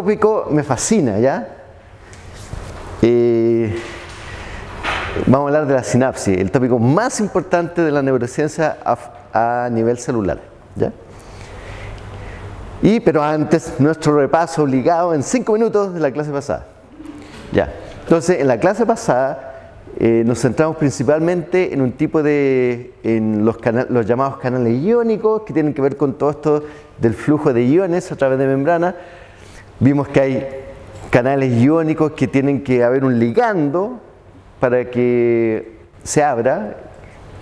Tópico me fascina, ¿ya? Vamos a hablar de la sinapsis, el tópico más importante de la neurociencia a, a nivel celular, ¿ya? Y, pero antes, nuestro repaso obligado en cinco minutos de la clase pasada. Ya. Entonces, en la clase pasada eh, nos centramos principalmente en un tipo de, en los, los llamados canales iónicos, que tienen que ver con todo esto del flujo de iones a través de membrana. Vimos que hay canales iónicos que tienen que haber un ligando para que se abra,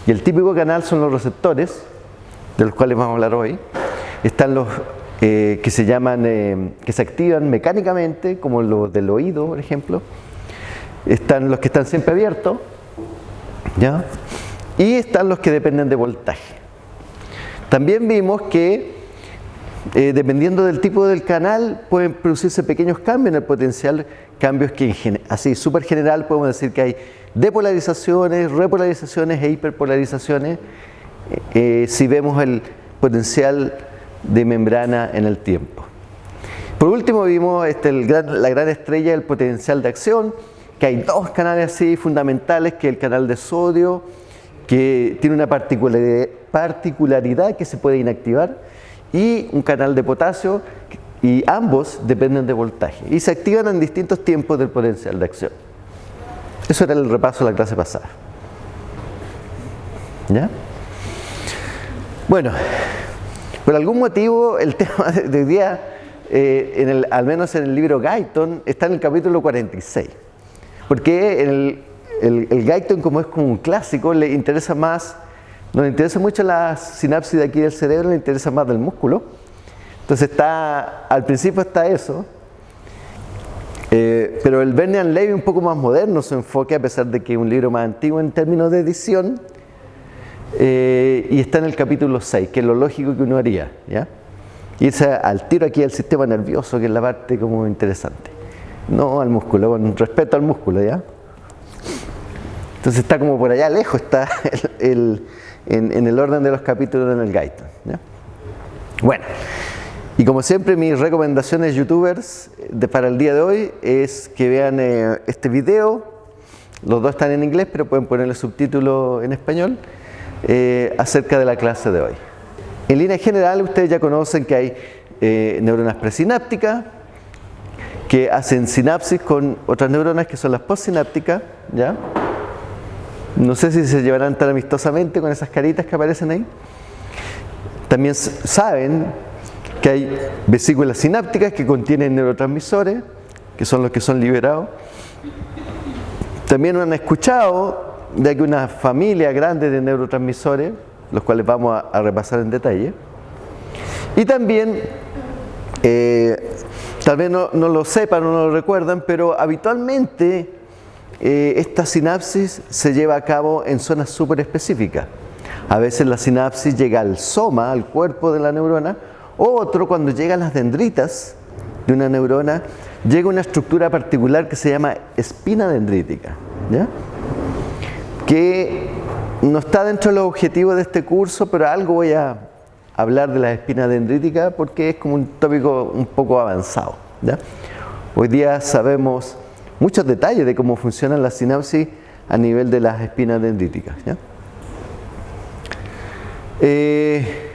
y el típico canal son los receptores, de los cuales vamos a hablar hoy. Están los eh, que se llaman, eh, que se activan mecánicamente, como los del oído, por ejemplo. Están los que están siempre abiertos, ¿ya? Y están los que dependen de voltaje. También vimos que, eh, dependiendo del tipo del canal, pueden producirse pequeños cambios en el potencial, cambios que, en así, súper general, podemos decir que hay depolarizaciones, repolarizaciones e hiperpolarizaciones, si vemos el potencial de membrana en el tiempo. Por último vimos este, la gran estrella del potencial de acción, que hay dos canales así fundamentales, que el canal de sodio, que tiene una particularidad que se puede inactivar, y un canal de potasio, y ambos dependen de voltaje, y se activan en distintos tiempos del potencial de acción. Eso era el repaso de la clase pasada. ¿Ya? Bueno, por algún motivo el tema de hoy día, eh, el, al menos en el libro Guyton, está en el capítulo 46. Porque el, el, Guyton, como es como un clásico, le interesa más, no le interesa mucho la sinapsis de aquí del cerebro, le interesa más del músculo. Entonces está, al principio está eso, eh, pero el Bernian Levy un poco más moderno su enfoque, a pesar de que es un libro más antiguo en términos de edición, eh, y está en el capítulo 6, que es lo lógico que uno haría. ¿ya? Irse al tiro aquí al sistema nervioso, que es la parte como interesante. No al músculo, con respeto al músculo, ¿ya? Entonces está como por allá lejos, está el, en, el orden de los capítulos en el guide. Bueno, y como siempre mis recomendaciones youtubers de, para el día de hoy es que vean eh, este video, los dos están en inglés pero pueden ponerle subtítulos en español eh, acerca de la clase de hoy. En línea general, ustedes ya conocen que hay eh, neuronas presinápticas que hacen sinapsis con otras neuronas que son las postsinápticas, ¿ya? No sé si se llevarán tan amistosamente con esas caritas que aparecen ahí. También saben que hay vesículas sinápticas que contienen neurotransmisores, que son los que son liberados. También han escuchado de que una familia grande de neurotransmisores, los cuales vamos a, repasar en detalle. Y también, eh, tal vez no, lo sepan o no lo recuerdan, pero habitualmente eh, esta sinapsis se lleva a cabo en zonas súper específicas. A veces la sinapsis llega al soma, al cuerpo de la neurona, o otro cuando llegan las dendritas de una neurona, llega una estructura particular que se llama espina dendrítica. ¿ya? que no está dentro de los objetivos de este curso, pero algo voy a hablar de la espina dendrítica porque es como un tópico un poco avanzado. Hoy día sabemos muchos detalles de cómo funcionan las sinapsis a nivel de las espinas dendríticas. Eh,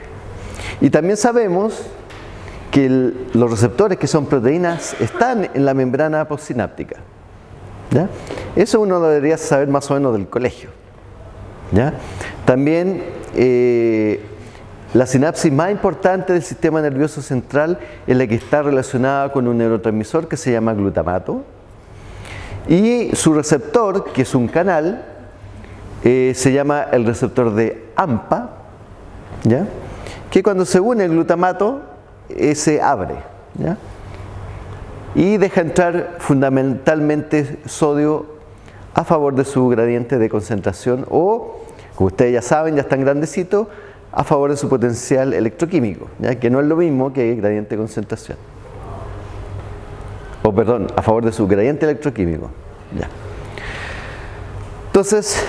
y también sabemos que los receptores que son proteínas están en la membrana postsináptica. Eso uno lo debería saber más o menos del colegio. También eh, la sinapsis más importante del sistema nervioso central es la que está relacionada con un neurotransmisor que se llama glutamato y su receptor, que es un canal, eh, se llama el receptor de AMPA, que cuando se une el glutamato eh, se abre y deja entrar fundamentalmente sodio a favor de su gradiente de concentración o, como ustedes ya saben, ya están grandecitos, a favor de su potencial electroquímico, ¿ya? que no es lo mismo que gradiente de concentración. O perdón, a favor de su gradiente electroquímico. ¿ya? Entonces,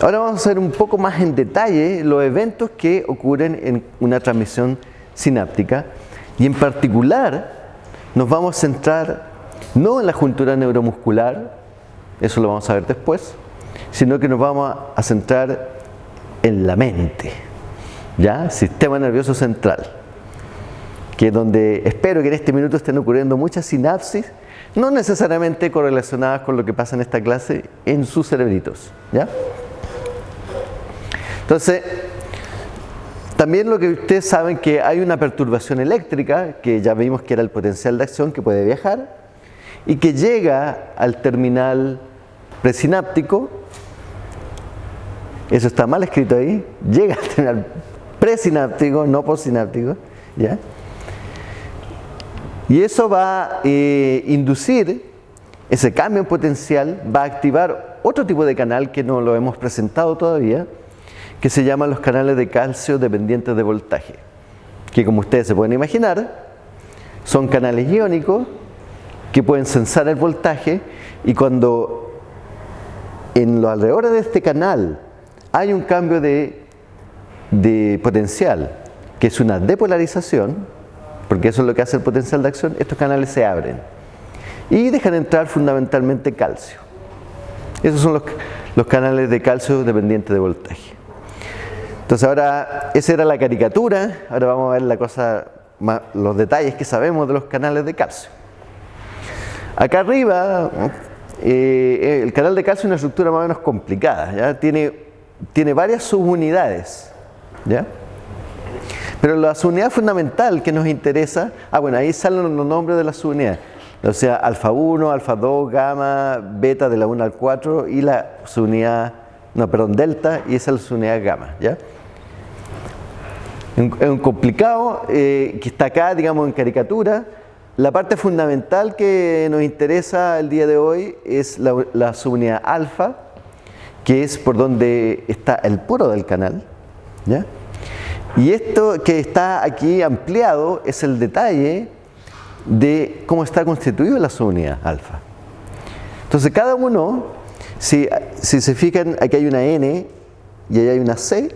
ahora vamos a ver un poco más en detalle los eventos que ocurren en una transmisión sináptica y en particular nos vamos a centrar no en la juntura neuromuscular, eso lo vamos a ver después, sino que nos vamos a centrar en la mente, ¿ya? Sistema nervioso central, que donde espero que en este minuto estén ocurriendo muchas sinapsis, no necesariamente correlacionadas con lo que pasa en esta clase en sus cerebritos, ¿ya? Entonces, también lo que ustedes saben que hay una perturbación eléctrica, que ya vimos que era el potencial de acción que puede viajar, y que llega al terminal presináptico, eso está mal escrito ahí, llega al terminal presináptico, no postsináptico, ¿ya? Y eso va a eh, inducir, ese cambio en potencial va a activar otro tipo de canal que no lo hemos presentado todavía, que se llaman los canales de calcio dependientes de voltaje, que como ustedes se pueden imaginar, son canales iónicos que pueden sensar el voltaje y cuando en los alrededores de este canal hay un cambio de, de potencial, que es una depolarización, porque eso es lo que hace el potencial de acción, estos canales se abren y dejan entrar fundamentalmente calcio. Esos son los, canales de calcio dependientes de voltaje. Entonces ahora, esa era la caricatura, ahora vamos a ver la cosa, los detalles que sabemos de los canales de calcio. Acá arriba, eh, el canal de calcio es una estructura más o menos complicada, ¿ya? Tiene, tiene varias subunidades, ¿ya? Pero la subunidad fundamental que nos interesa, ah bueno, ahí salen los nombres de las subunidades, o sea, alfa 1, alfa 2, gamma, beta de la 1 al 4 y la subunidad, no, perdón, delta y esa es la subunidad gamma, ¿ya? Es un complicado eh, que está acá, digamos, en caricatura. La parte fundamental que nos interesa el día de hoy es la, subunidad alfa, que es por donde está el poro del canal. ¿ya? Y esto que está aquí ampliado es el detalle de cómo está constituida la subunidad alfa. Entonces cada uno, si, si se fijan, aquí hay una N y ahí hay una C,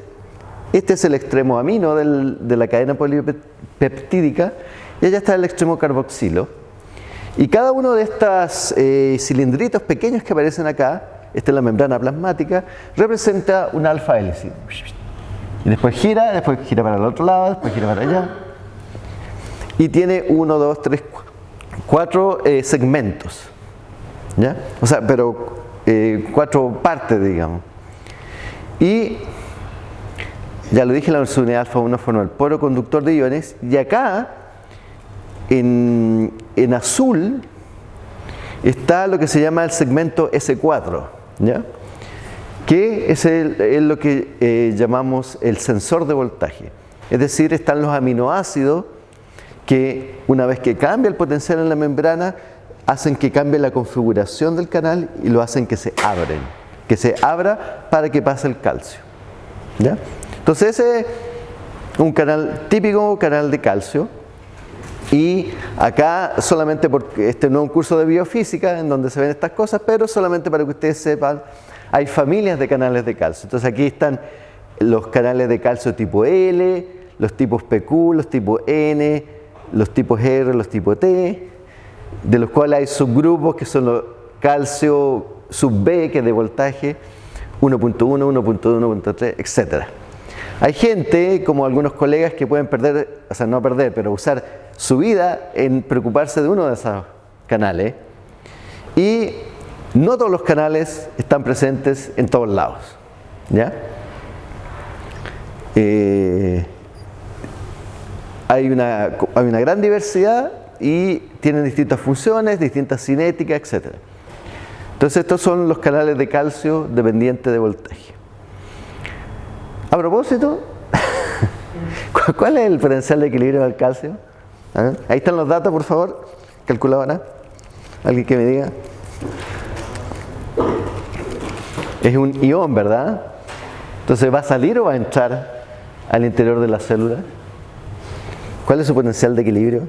este es el extremo amino de la cadena polipeptídica y allá está el extremo carboxilo. Y cada uno de estos eh, cilindritos pequeños que aparecen acá, esta es la membrana plasmática, representa un alfa hélice. Y después gira, después gira para el otro lado, después gira para allá. Y tiene uno, dos, tres, cuatro eh, segmentos. ¿Ya? O sea, pero eh, cuatro partes, digamos. Y ya lo dije, la unidad alfa 1 forma el poro conductor de iones y acá en, azul está lo que se llama el segmento S4, ¿ya? Que es, lo que eh, llamamos el sensor de voltaje. Es decir, están los aminoácidos que una vez que cambia el potencial en la membrana, hacen que cambie la configuración del canal y lo hacen que se abren, que se abra para que pase el calcio. ¿ya? Entonces ese es un canal típico, canal de calcio. Y acá solamente porque este no es un curso de biofísica en donde se ven estas cosas, pero solamente para que ustedes sepan, hay familias de canales de calcio. Entonces aquí están los canales de calcio tipo L, los tipos PQ, los tipos N, los tipos R, los tipos T, de los cuales hay subgrupos que son los calcio sub B, que es de voltaje 1.1, 1.2, 1.3, etcétera. Hay gente, como algunos colegas, que pueden perder, o sea, no perder, pero usar su vida en preocuparse de uno de esos canales. Y no todos los canales están presentes en todos lados. ¿ya? Eh, hay, una, hay una gran diversidad y tienen distintas funciones, distintas cinéticas, etc. Entonces estos son los canales de calcio dependientes de voltaje. A propósito, ¿cuál es el potencial de equilibrio del calcio? Ahí están los datos, por favor. Calculadora. Alguien que me diga. Es un ión, ¿verdad? Entonces, ¿va a salir o va a entrar al interior de la célula? ¿Cuál es su potencial de equilibrio?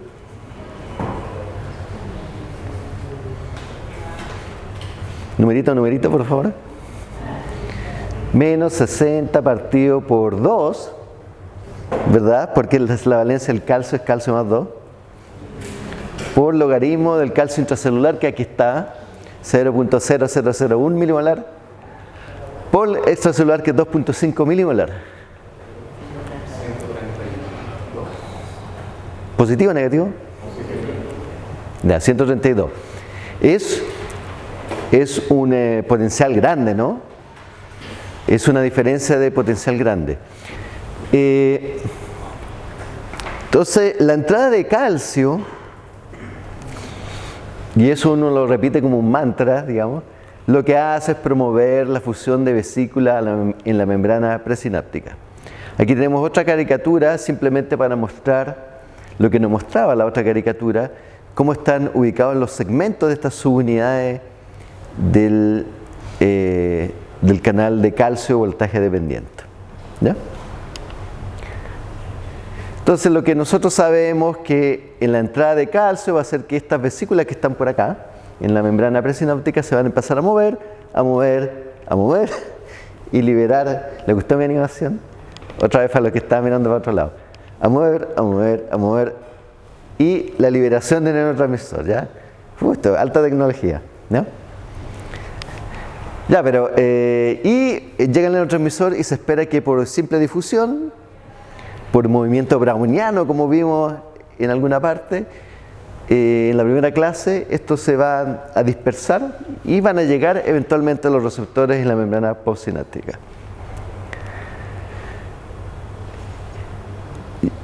Numerito, numerito, por favor menos 60 partido por 2, ¿verdad? Porque la valencia del calcio es calcio más 2. por logaritmo del calcio intracelular que aquí está, 0.0001 milimolar, por extracelular que es 2.5 milimolar. ¿Positivo o negativo? Ya, 132. Es, es un eh, potencial grande, ¿no? Es una diferencia de potencial grande. Eh, entonces, la entrada de calcio, y eso uno lo repite como un mantra, digamos, lo que hace es promover la fusión de vesícula en la membrana presináptica. Aquí tenemos otra caricatura simplemente para mostrar lo que nos mostraba la otra caricatura, cómo están ubicados los segmentos de estas subunidades del, eh, canal de calcio voltaje dependiente. ¿Ya? Entonces lo que nosotros sabemos que en la entrada de calcio va a ser que estas vesículas que están por acá, en la membrana presináptica, se van a empezar a mover, a mover, a mover y liberar. ¿Le gustó mi animación? Otra vez para los que están mirando para otro lado. A mover, a mover, a mover. Y la liberación de neurotransmisor, ¿ya? Justo, alta tecnología, ¿no? Ya, pero, eh, y llega el neurotransmisor y se espera que por simple difusión por movimiento browniano, como vimos en alguna parte, eh, en la primera clase, esto se va a dispersar y van a llegar eventualmente a los receptores en la membrana postsináptica.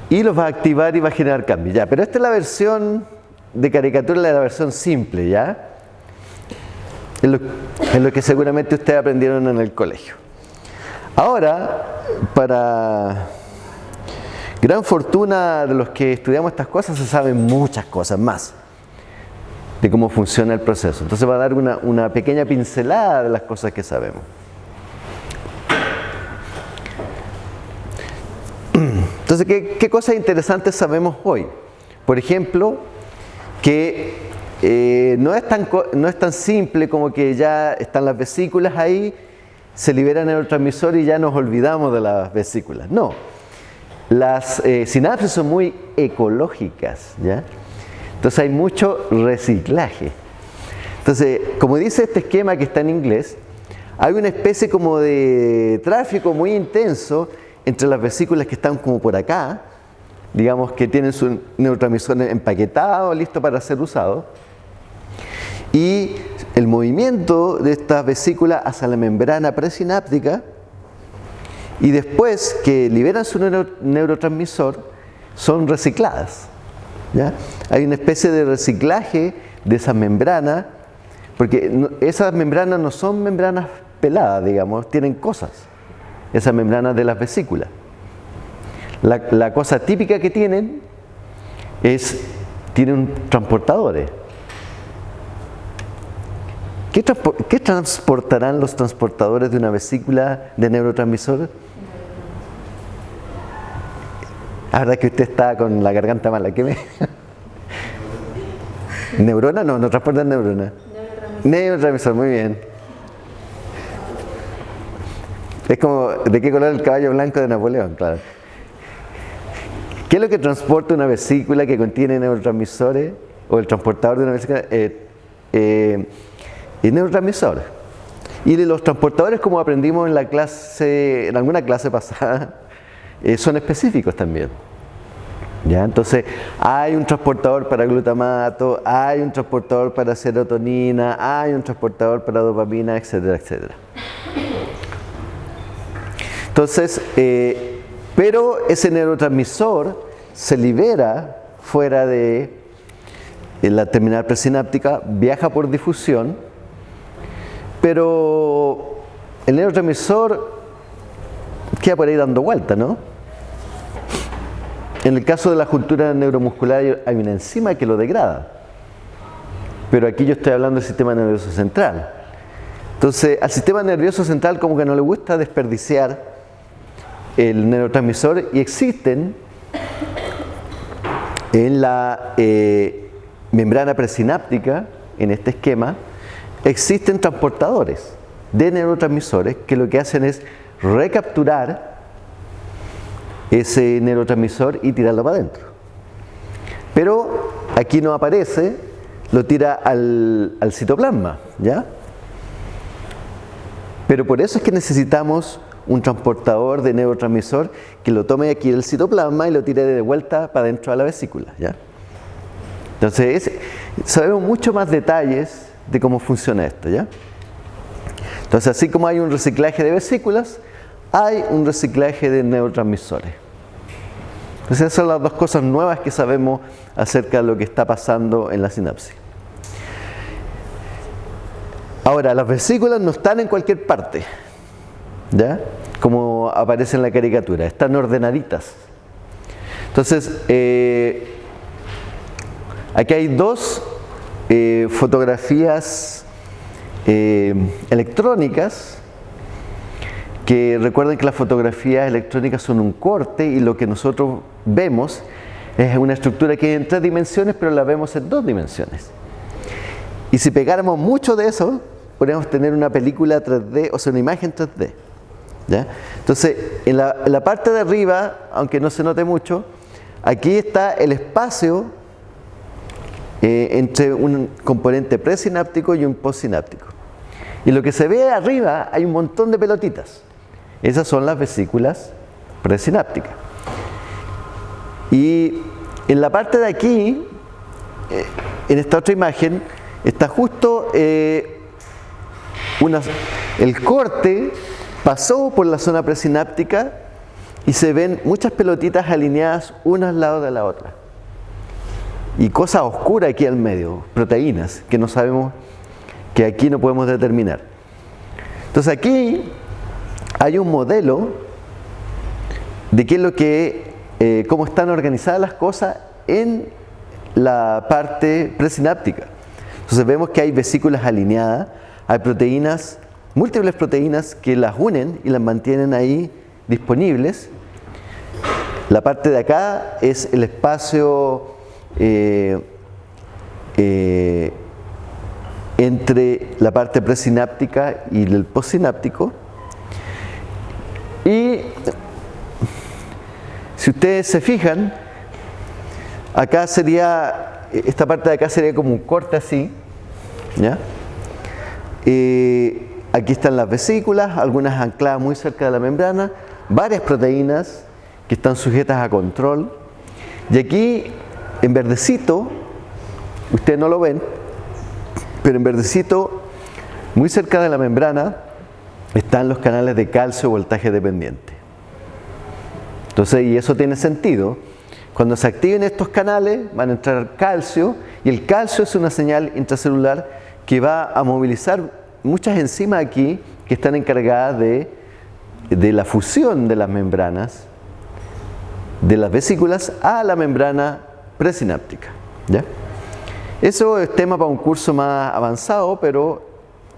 Y los va a activar y va a generar cambios. Ya, pero esta es la versión de caricatura, la versión simple, ¿ya? Es lo, es lo que seguramente ustedes aprendieron en el colegio. Ahora, para Gran fortuna de los que estudiamos estas cosas se saben muchas cosas más de cómo funciona el proceso. Entonces va a dar una, pequeña pincelada de las cosas que sabemos. Entonces, ¿qué, cosas interesantes sabemos hoy? Por ejemplo, que eh, no, es tan, no es tan simple como que ya están las vesículas ahí, se libera el neurotransmisor y ya nos olvidamos de las vesículas. No, las eh, sinapsis son muy ecológicas, ¿ya? Entonces hay mucho reciclaje. Entonces, como dice este esquema que está en inglés, hay una especie como de tráfico muy intenso entre las vesículas que están como por acá, digamos que tienen su neurotransmisor empaquetado, listo para ser usado, y el movimiento de estas vesículas hacia la membrana presináptica, y después que liberan su neurotransmisor son recicladas. ¿ya? Hay una especie de reciclaje de esa membrana, porque esas membranas no son membranas peladas, digamos, tienen cosas, esas membranas de las vesículas. La, cosa típica que tienen es, tienen transportadores. ¿Qué, ¿Qué transportarán los transportadores de una vesícula de neurotransmisor? Ahora que usted está con la garganta mala, ¿qué me...? ¿Neurona? No, no transporta neurona. Neurotransmisor, muy bien. Es como, ¿de qué color el caballo blanco de Napoleón? Claro. ¿Qué es lo que transporta una vesícula que contiene neurotransmisores? O el transportador de una vesícula. Eh, eh, el neurotransmisor. Y los transportadores, como aprendimos en la clase, en alguna clase pasada, eh, son específicos también. ¿Ya? Entonces, hay un transportador para glutamato, hay un transportador para serotonina, hay un transportador para dopamina, etcétera, etcétera. Entonces, eh, pero ese neurotransmisor se libera fuera de la terminal presináptica, viaja por difusión, pero el neurotransmisor queda por ahí dando vuelta, ¿no? En el caso de la juntura neuromuscular hay una enzima que lo degrada. Pero aquí yo estoy hablando del sistema nervioso central. Entonces, al sistema nervioso central como que no le gusta desperdiciar el neurotransmisor y existen en la eh, membrana presináptica, en este esquema, existen transportadores de neurotransmisores que lo que hacen es recapturar ese neurotransmisor y tirarlo para adentro. Pero aquí no aparece, lo tira al, al citoplasma, ¿ya? Pero por eso es que necesitamos un transportador de neurotransmisor que lo tome aquí del citoplasma y lo tire de vuelta para dentro de la vesícula. ¿ya? Entonces, sabemos mucho más detalles de cómo funciona esto. ¿ya? Entonces, así como hay un reciclaje de vesículas, hay un reciclaje de neurotransmisores. Entonces, esas son las dos cosas nuevas que sabemos acerca de lo que está pasando en la sinapsis. Ahora, las vesículas no están en cualquier parte. ¿ya? Como aparece en la caricatura, están ordenaditas. Entonces, eh, aquí hay dos eh, fotografías eh, electrónicas que recuerden que las fotografías electrónicas son un corte y lo que nosotros vemos es una estructura que hay en tres dimensiones, pero la vemos en dos dimensiones. Y si pegáramos mucho de eso, podríamos tener una película 3D, o sea, una imagen 3D. Entonces, en la, parte de arriba, aunque no se note mucho, aquí está el espacio eh, entre un componente presináptico y un postsináptico. Y lo que se ve arriba hay un montón de pelotitas. Esas son las vesículas presinápticas. Y en la parte de aquí, eh, en esta otra imagen, está justo eh, el corte pasó por la zona presináptica y se ven muchas pelotitas alineadas una al lado de la otra. Y cosa oscura aquí al medio, proteínas, que no sabemos, que aquí no podemos determinar. Entonces aquí hay un modelo de qué es lo que, eh, cómo están organizadas las cosas en la parte presináptica. Entonces vemos que hay vesículas alineadas, hay proteínas múltiples proteínas que las unen y las mantienen ahí disponibles. La parte de acá es el espacio eh, eh, entre la parte presináptica y el postsináptico. Y si ustedes se fijan, acá sería, esta parte de acá sería como un corte así, ¿ya? Eh, Aquí están las vesículas, algunas ancladas muy cerca de la membrana, varias proteínas que están sujetas a control. Y aquí, en verdecito, ustedes no lo ven, pero en verdecito, muy cerca de la membrana, están los canales de calcio voltaje dependiente. Entonces, y eso tiene sentido. Cuando se activen estos canales, van a entrar calcio, y el calcio es una señal intracelular que va a movilizar muchas enzimas aquí que están encargadas de, la fusión de las membranas de las vesículas a la membrana presináptica. ¿ya? Eso es tema para un curso más avanzado, pero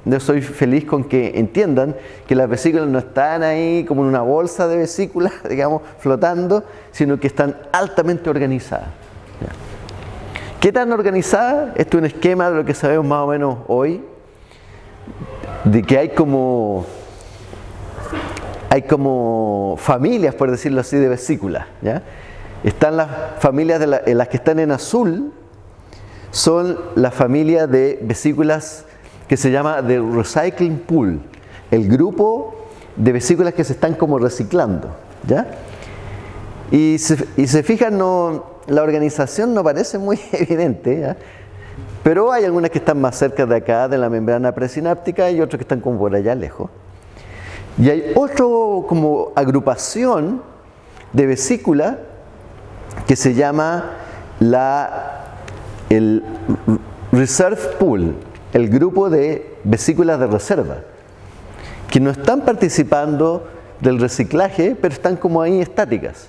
yo soy feliz con que entiendan que las vesículas no están ahí como en una bolsa de vesículas, digamos, flotando, sino que están altamente organizadas. ¿Qué tan organizadas? Este es un esquema de lo que sabemos más o menos hoy, de que hay como hay como familias, por decirlo así, de vesículas. ¿ya? Están las familias de las que están en azul, son la familia de vesículas que se llama The Recycling Pool, el grupo de vesículas que se están como reciclando. ¿ya? Y, se, y se fijan, no, la organización no parece muy evidente. Pero hay algunas que están más cerca de acá, de la membrana presináptica, y otras que están como por allá lejos. Y hay otra como agrupación de vesícula que se llama la, el Reserve Pool, el grupo de vesículas de reserva, que no están participando del reciclaje, pero están como ahí estáticas.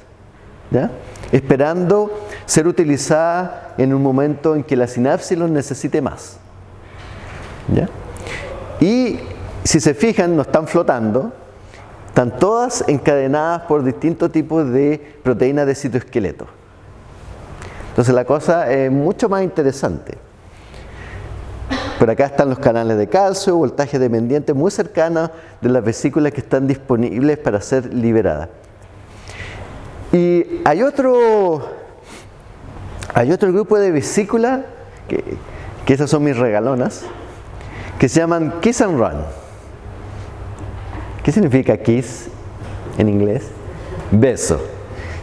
¿ya? esperando ser utilizada en un momento en que la sinapsis los necesite más. Y si se fijan, no están flotando, están todas encadenadas por distintos tipos de proteínas de citoesqueleto. Entonces la cosa es mucho más interesante. Por acá están los canales de calcio, voltaje dependiente muy cercanos de las vesículas que están disponibles para ser liberadas. Y hay otro, hay otro grupo de vesículas, que, que esas son mis regalonas, que se llaman Kiss and Run. ¿Qué significa kiss en inglés? Beso.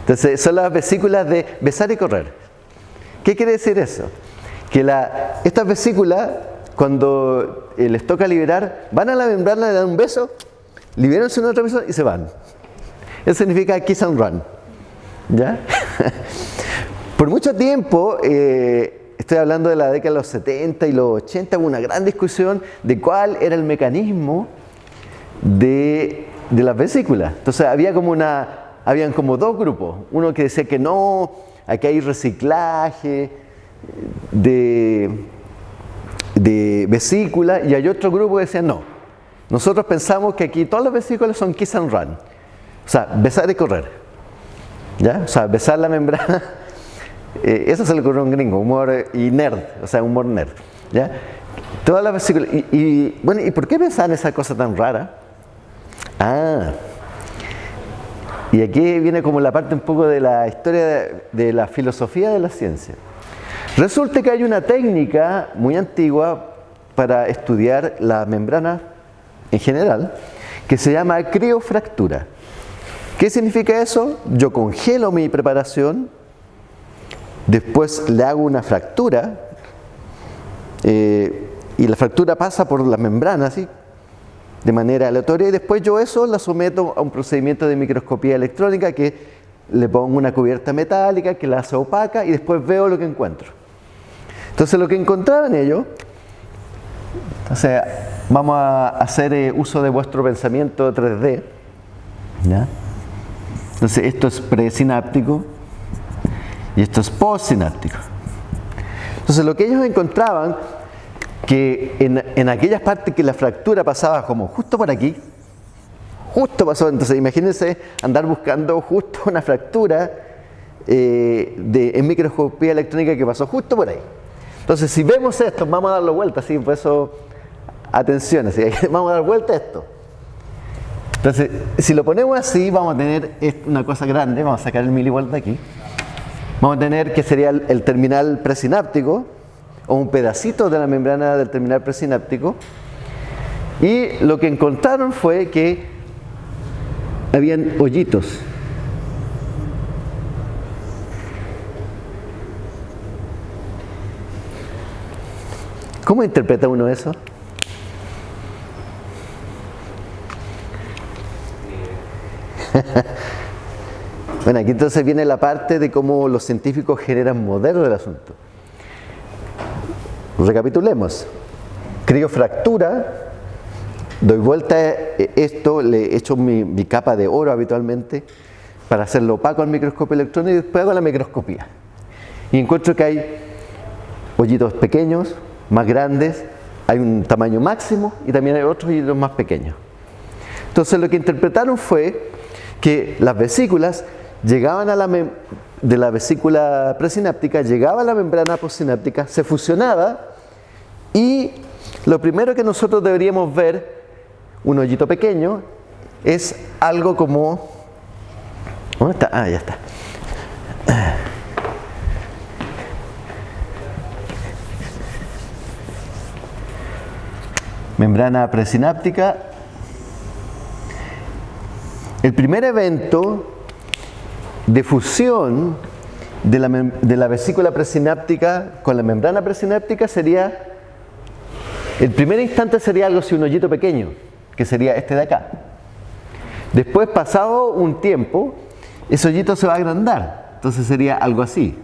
Entonces, son las vesículas de besar y correr. ¿Qué quiere decir eso? Que la, estas vesículas, cuando eh, les toca liberar, van a la membrana, le dan un beso, liberan su otro beso y se van. Eso significa kiss and run. ¿Ya? Por mucho tiempo, eh, estoy hablando de la década de los 70 y los 80, hubo una gran discusión de cuál era el mecanismo de, de las vesículas. Entonces había como una, habían como dos grupos. Uno que decía que no, aquí hay reciclaje de, de vesículas y hay otro grupo que decía no. Nosotros pensamos que aquí todas las vesículas son kiss and run. O sea, besar y correr. ¿Ya? O sea, besar la membrana. Eh, eso se le ocurrió a un gringo, humor y nerd, o sea, humor nerd. ¿Ya? Todas las vesículas. Y, bueno, ¿y por qué pensar en esa cosa tan rara? Ah, y aquí viene como la parte un poco de la historia de, la filosofía de la ciencia. Resulta que hay una técnica muy antigua para estudiar la membrana en general que se llama criofractura. ¿Qué significa eso? Yo congelo mi preparación, después le hago una fractura eh, y la fractura pasa por la membrana, ¿sí? De manera aleatoria y después yo eso la someto a un procedimiento de microscopía electrónica que le pongo una cubierta metálica que la hace opaca y después veo lo que encuentro. Entonces lo que encontraba en ello, o sea, vamos a hacer eh, uso de vuestro pensamiento 3D. ¿ya? Entonces esto es presináptico y esto es postsináptico. Entonces lo que ellos encontraban que en, en, aquellas partes que la fractura pasaba como justo por aquí, justo pasó, entonces imagínense andar buscando justo una fractura eh, de, en microscopía electrónica que pasó justo por ahí. Entonces si vemos esto, vamos a darlo vuelta, así, por eso, atención, así, vamos a dar vuelta a esto. Entonces, si lo ponemos así, vamos a tener una cosa grande, vamos a sacar el milivolt de aquí. Vamos a tener que sería el, el terminal presináptico, o un pedacito de la membrana del terminal presináptico y lo que encontraron fue que habían hoyitos ¿Cómo interpreta uno eso? bueno, aquí entonces viene la parte de cómo los científicos generan modelos del asunto. Recapitulemos. Criofractura, doy vuelta a esto, le echo mi, mi, capa de oro habitualmente para hacerlo opaco al microscopio electrónico y después hago la microscopía. Y encuentro que hay hoyitos pequeños, más grandes, hay un tamaño máximo y también hay otros hoyitos más pequeños. Entonces lo que interpretaron fue que las vesículas llegaban a la de la vesícula presináptica, llegaba a la membrana postsináptica, se fusionaba y lo primero que nosotros deberíamos ver, un hoyito pequeño, es algo como... ¿Dónde está? Ah, ya está. Membrana presináptica. El primer evento de fusión de la, de la, vesícula presináptica con la membrana presináptica sería, el primer instante sería algo así, un hoyito pequeño, que sería este de acá. Después, pasado un tiempo, ese hoyito se va a agrandar, entonces sería algo así.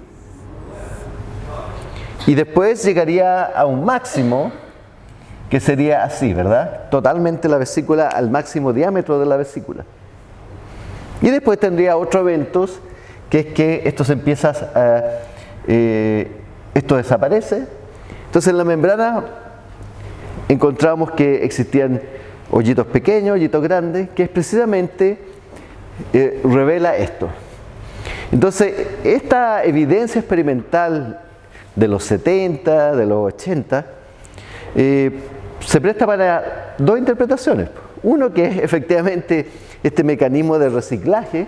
Y después llegaría a un máximo, que sería así, ¿verdad? Totalmente la vesícula al máximo diámetro de la vesícula. Y después tendría otros eventos, que es que esto se empieza a, eh, esto desaparece. Entonces en la membrana encontramos que existían hoyitos pequeños, hoyitos grandes, que es precisamente eh, revela esto. Entonces, esta evidencia experimental de los 70, de los 80, eh, se presta para dos interpretaciones. Uno que es efectivamente este mecanismo de reciclaje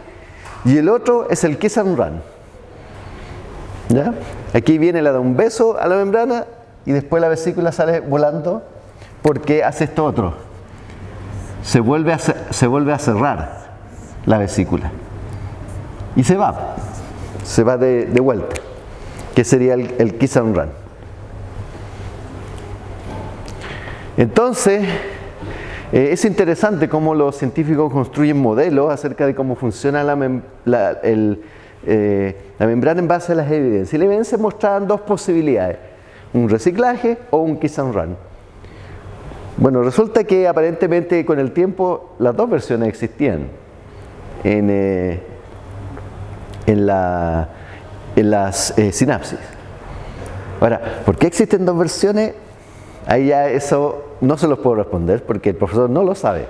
y el otro es el kiss and run. Aquí viene, le da un beso a la membrana y después la vesícula sale volando porque hace esto otro. Se vuelve a, se vuelve a cerrar la vesícula y se va, se va de, vuelta, que sería el, el kiss and run. Entonces, eh, es interesante cómo los científicos construyen modelos acerca de cómo funciona la, eh, la membrana en base a las evidencias. Y las evidencias mostraban dos posibilidades, un reciclaje o un kiss and run. Bueno, resulta que aparentemente con el tiempo las dos versiones existían en, eh, las sinapsis. Ahora, ¿por qué existen dos versiones? Ahí ya eso no se los puedo responder porque el profesor no lo sabe.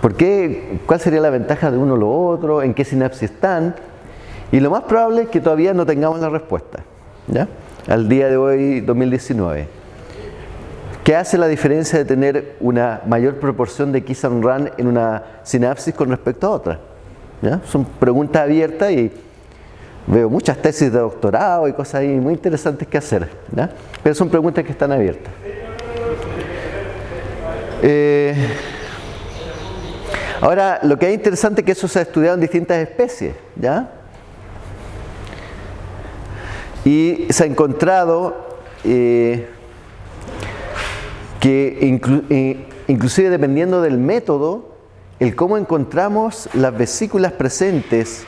¿Por qué? ¿Cuál sería la ventaja de uno o lo otro? ¿En qué sinapsis están? Y lo más probable es que todavía no tengamos la respuesta. ¿ya? Al día de hoy, 2019. ¿Qué hace la diferencia de tener una mayor proporción de kiss and run en una sinapsis con respecto a otra? ¿Ya? Son preguntas abiertas y veo muchas tesis de doctorado y cosas ahí muy interesantes que hacer. ¿ya? Pero son preguntas que están abiertas. Eh, ahora, lo que es interesante es que eso se ha estudiado en distintas especies, ¿ya? Y se ha encontrado eh, que eh, inclusive dependiendo del método, el cómo encontramos las vesículas presentes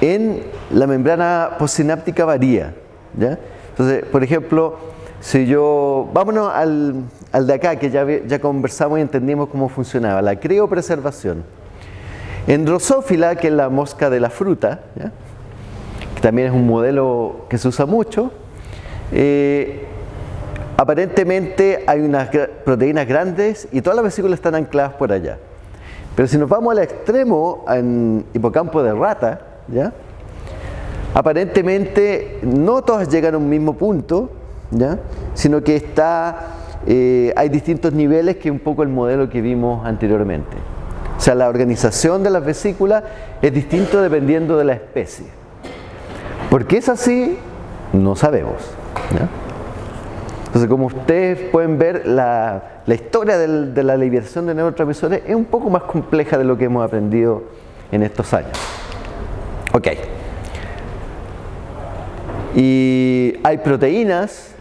en la membrana postsináptica varía. ¿ya? Entonces, por ejemplo, si yo, vámonos al, al de acá, que ya, ya conversamos y entendimos cómo funcionaba, la criopreservación. En Drosófila, que es la mosca de la fruta, que también es un modelo que se usa mucho, eh, aparentemente hay unas proteínas grandes y todas las vesículas están ancladas por allá. Pero si nos vamos al extremo, en hipocampo de rata, aparentemente no todas llegan a un mismo punto, sino que está, eh, hay distintos niveles que un poco el modelo que vimos anteriormente. O sea, la organización de las vesículas es distinto dependiendo de la especie. ¿Por qué es así? No sabemos. Entonces, como ustedes pueden ver, la, historia de la liberación de neurotransmisores es un poco más compleja de lo que hemos aprendido en estos años. Ok. Y hay proteínas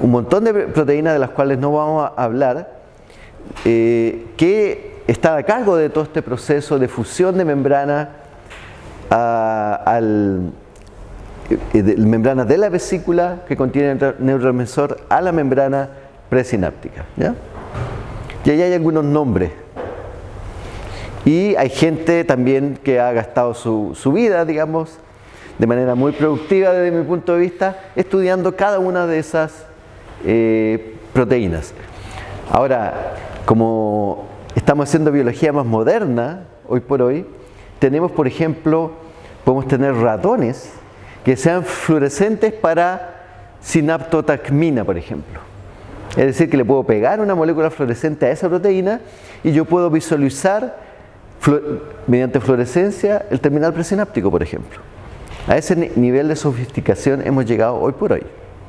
un montón de proteínas de las cuales no vamos a hablar, eh, que está a cargo de todo este proceso de fusión de membrana al, eh, membrana de la vesícula que contiene el neurotransmisor a la membrana presináptica. Y ahí hay algunos nombres. Y hay gente también que ha gastado su, su vida, digamos, de manera muy productiva desde mi punto de vista, estudiando cada una de esas eh, proteínas. Ahora, como estamos haciendo biología más moderna, hoy por hoy, tenemos, por ejemplo, podemos tener ratones que sean fluorescentes para sinaptotacmina, por ejemplo. Es decir, que le puedo pegar una molécula fluorescente a esa proteína y yo puedo visualizar mediante fluorescencia el terminal presináptico, por ejemplo. A ese nivel de sofisticación hemos llegado hoy por hoy.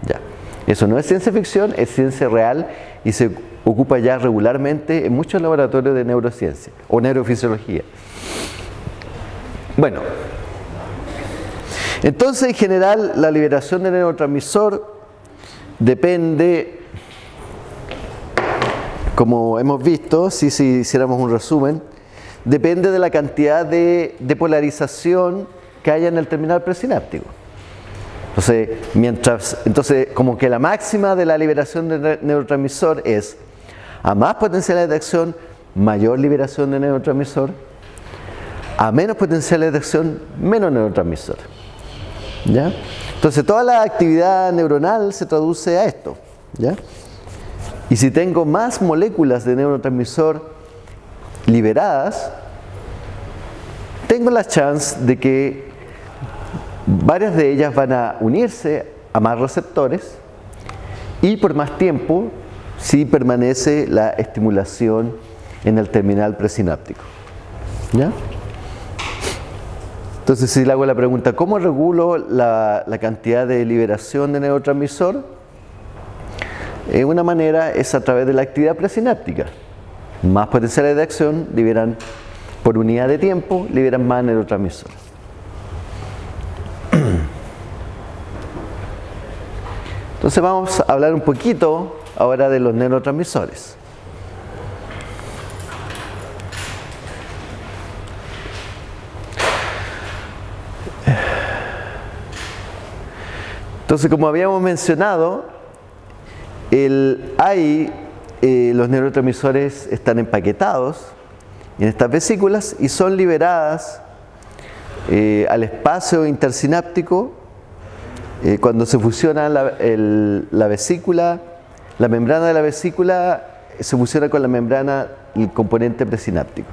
Ya. Eso no es ciencia ficción, es ciencia real y se ocupa ya regularmente en muchos laboratorios de neurociencia o neurofisiología. Bueno, entonces en general la liberación del neurotransmisor depende, como hemos visto, si, si hiciéramos un resumen, depende de la cantidad de, de polarización que haya en el terminal presináptico. Entonces, mientras, entonces, como que la máxima de la liberación de neurotransmisor es a más potencialidad de acción, mayor liberación de neurotransmisor, a menos potencialidad de acción, menos neurotransmisor. ¿Ya? Entonces, toda la actividad neuronal se traduce a esto. ¿ya? Y si tengo más moléculas de neurotransmisor liberadas, tengo la chance de que Varias de ellas van a unirse a más receptores y por más tiempo si permanece la estimulación en el terminal presináptico. ¿Ya? Entonces, si le hago la pregunta, ¿cómo regulo la, cantidad de liberación de neurotransmisor? Eh, una manera es a través de la actividad presináptica. Más potenciales de acción liberan por unidad de tiempo, liberan más neurotransmisor. Entonces vamos a hablar un poquito ahora de los neurotransmisores. Entonces, como habíamos mencionado, el, hay, eh, los neurotransmisores están empaquetados en estas vesículas y son liberadas eh, al espacio intersináptico eh, cuando se fusiona la, la, vesícula, la membrana de la vesícula se fusiona con la membrana, el componente presináptico.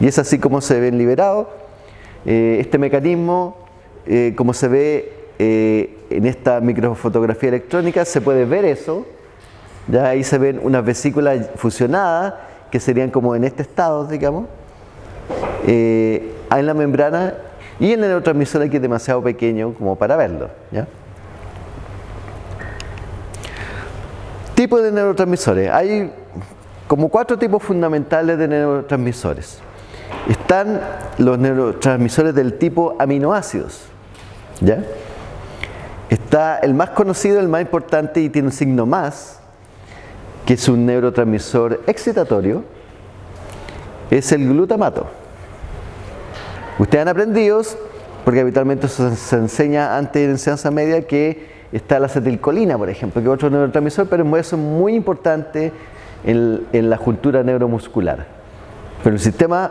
Y es así como se ven liberados. este mecanismo, como se ve eh, en esta microfotografía electrónica se puede ver eso. Ya ahí se ven unas vesículas fusionadas que serían como en este estado, digamos, eh, en la membrana y el neurotransmisor aquí es demasiado pequeño como para verlo. ¿ya? Tipos de neurotransmisores. Hay como cuatro tipos fundamentales de neurotransmisores. Están los neurotransmisores del tipo aminoácidos. ¿ya? Está el más conocido, el más importante y tiene un signo más, que es un neurotransmisor excitatorio, es el glutamato. Ustedes han aprendido, porque habitualmente se, enseña antes de la enseñanza media, que está la acetilcolina, por ejemplo, que es otro neurotransmisor, pero es muy importante en, la juntura neuromuscular. Pero el sistema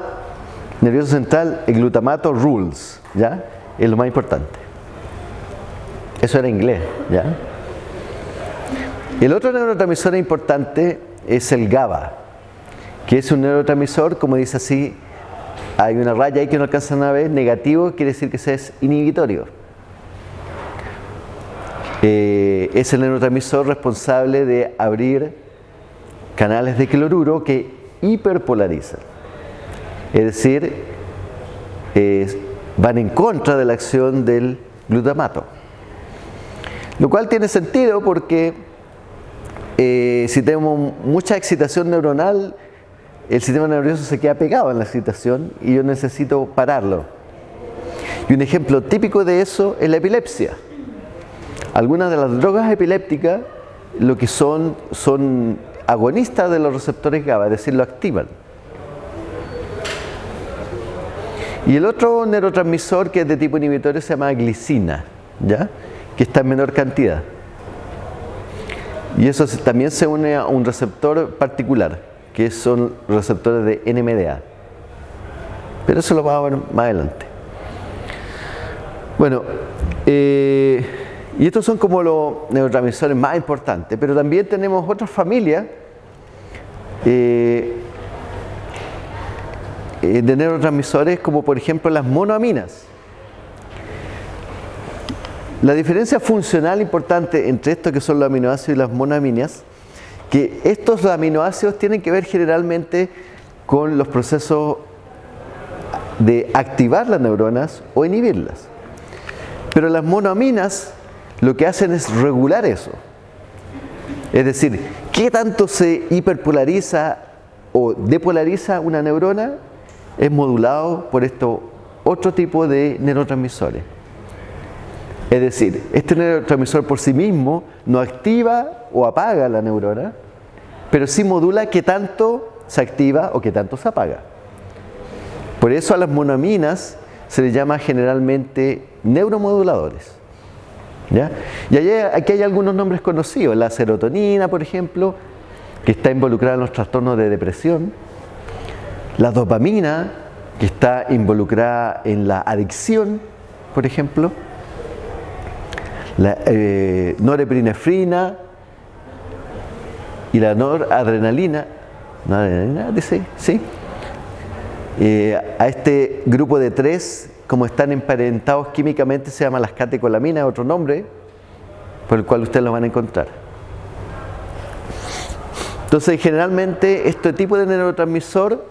nervioso central, el glutamato rules, ¿ya? Es lo más importante. Eso era inglés, ¿ya? El otro neurotransmisor importante es el GABA, que es un neurotransmisor, como dice así, hay una raya ahí que no alcanzan a ver, negativo quiere decir que se es inhibitorio. Eh, es el neurotransmisor responsable de abrir canales de cloruro que hiperpolarizan. Es decir, van en contra de la acción del glutamato. Lo cual tiene sentido porque eh, si tenemos mucha excitación neuronal, el sistema nervioso se queda pegado en la excitación y yo necesito pararlo. Y un ejemplo típico de eso es la epilepsia. Algunas de las drogas epilépticas lo que son son agonistas de los receptores GABA, es decir, lo activan. Y el otro neurotransmisor que es de tipo inhibitorio se llama glicina, ¿ya? que está en menor cantidad. Y eso también se une a un receptor particular, que son receptores de NMDA. Pero eso lo vamos a ver más adelante. Bueno, eh, y estos son como los neurotransmisores más importantes, pero también tenemos otras familias eh, eh, de neurotransmisores como por ejemplo las monoaminas. La diferencia funcional importante entre esto que son los aminoácidos y las monoaminas, que estos aminoácidos tienen que ver generalmente con los procesos de activar las neuronas o inhibirlas. Pero las monoaminas lo que hacen es regular eso. Es decir, ¿qué tanto se hiperpolariza o depolariza una neurona? Es modulado por esto otro tipo de neurotransmisores. Es decir, este neurotransmisor por sí mismo no activa o apaga la neurona, pero sí modula qué tanto se activa o qué tanto se apaga. Por eso a las monoaminas se les llama generalmente neuromoduladores. Y aquí hay algunos nombres conocidos, la serotonina, por ejemplo, que está involucrada en los trastornos de depresión, la dopamina, que está involucrada en la adicción, por ejemplo, la eh, norepinefrina y la noradrenalina, noradrenalina dice, ¿sí? Eh, a este grupo de tres, como están emparentados químicamente, se llama las catecolaminas, otro nombre, por el cual ustedes lo van a encontrar. Entonces, generalmente, este tipo de neurotransmisor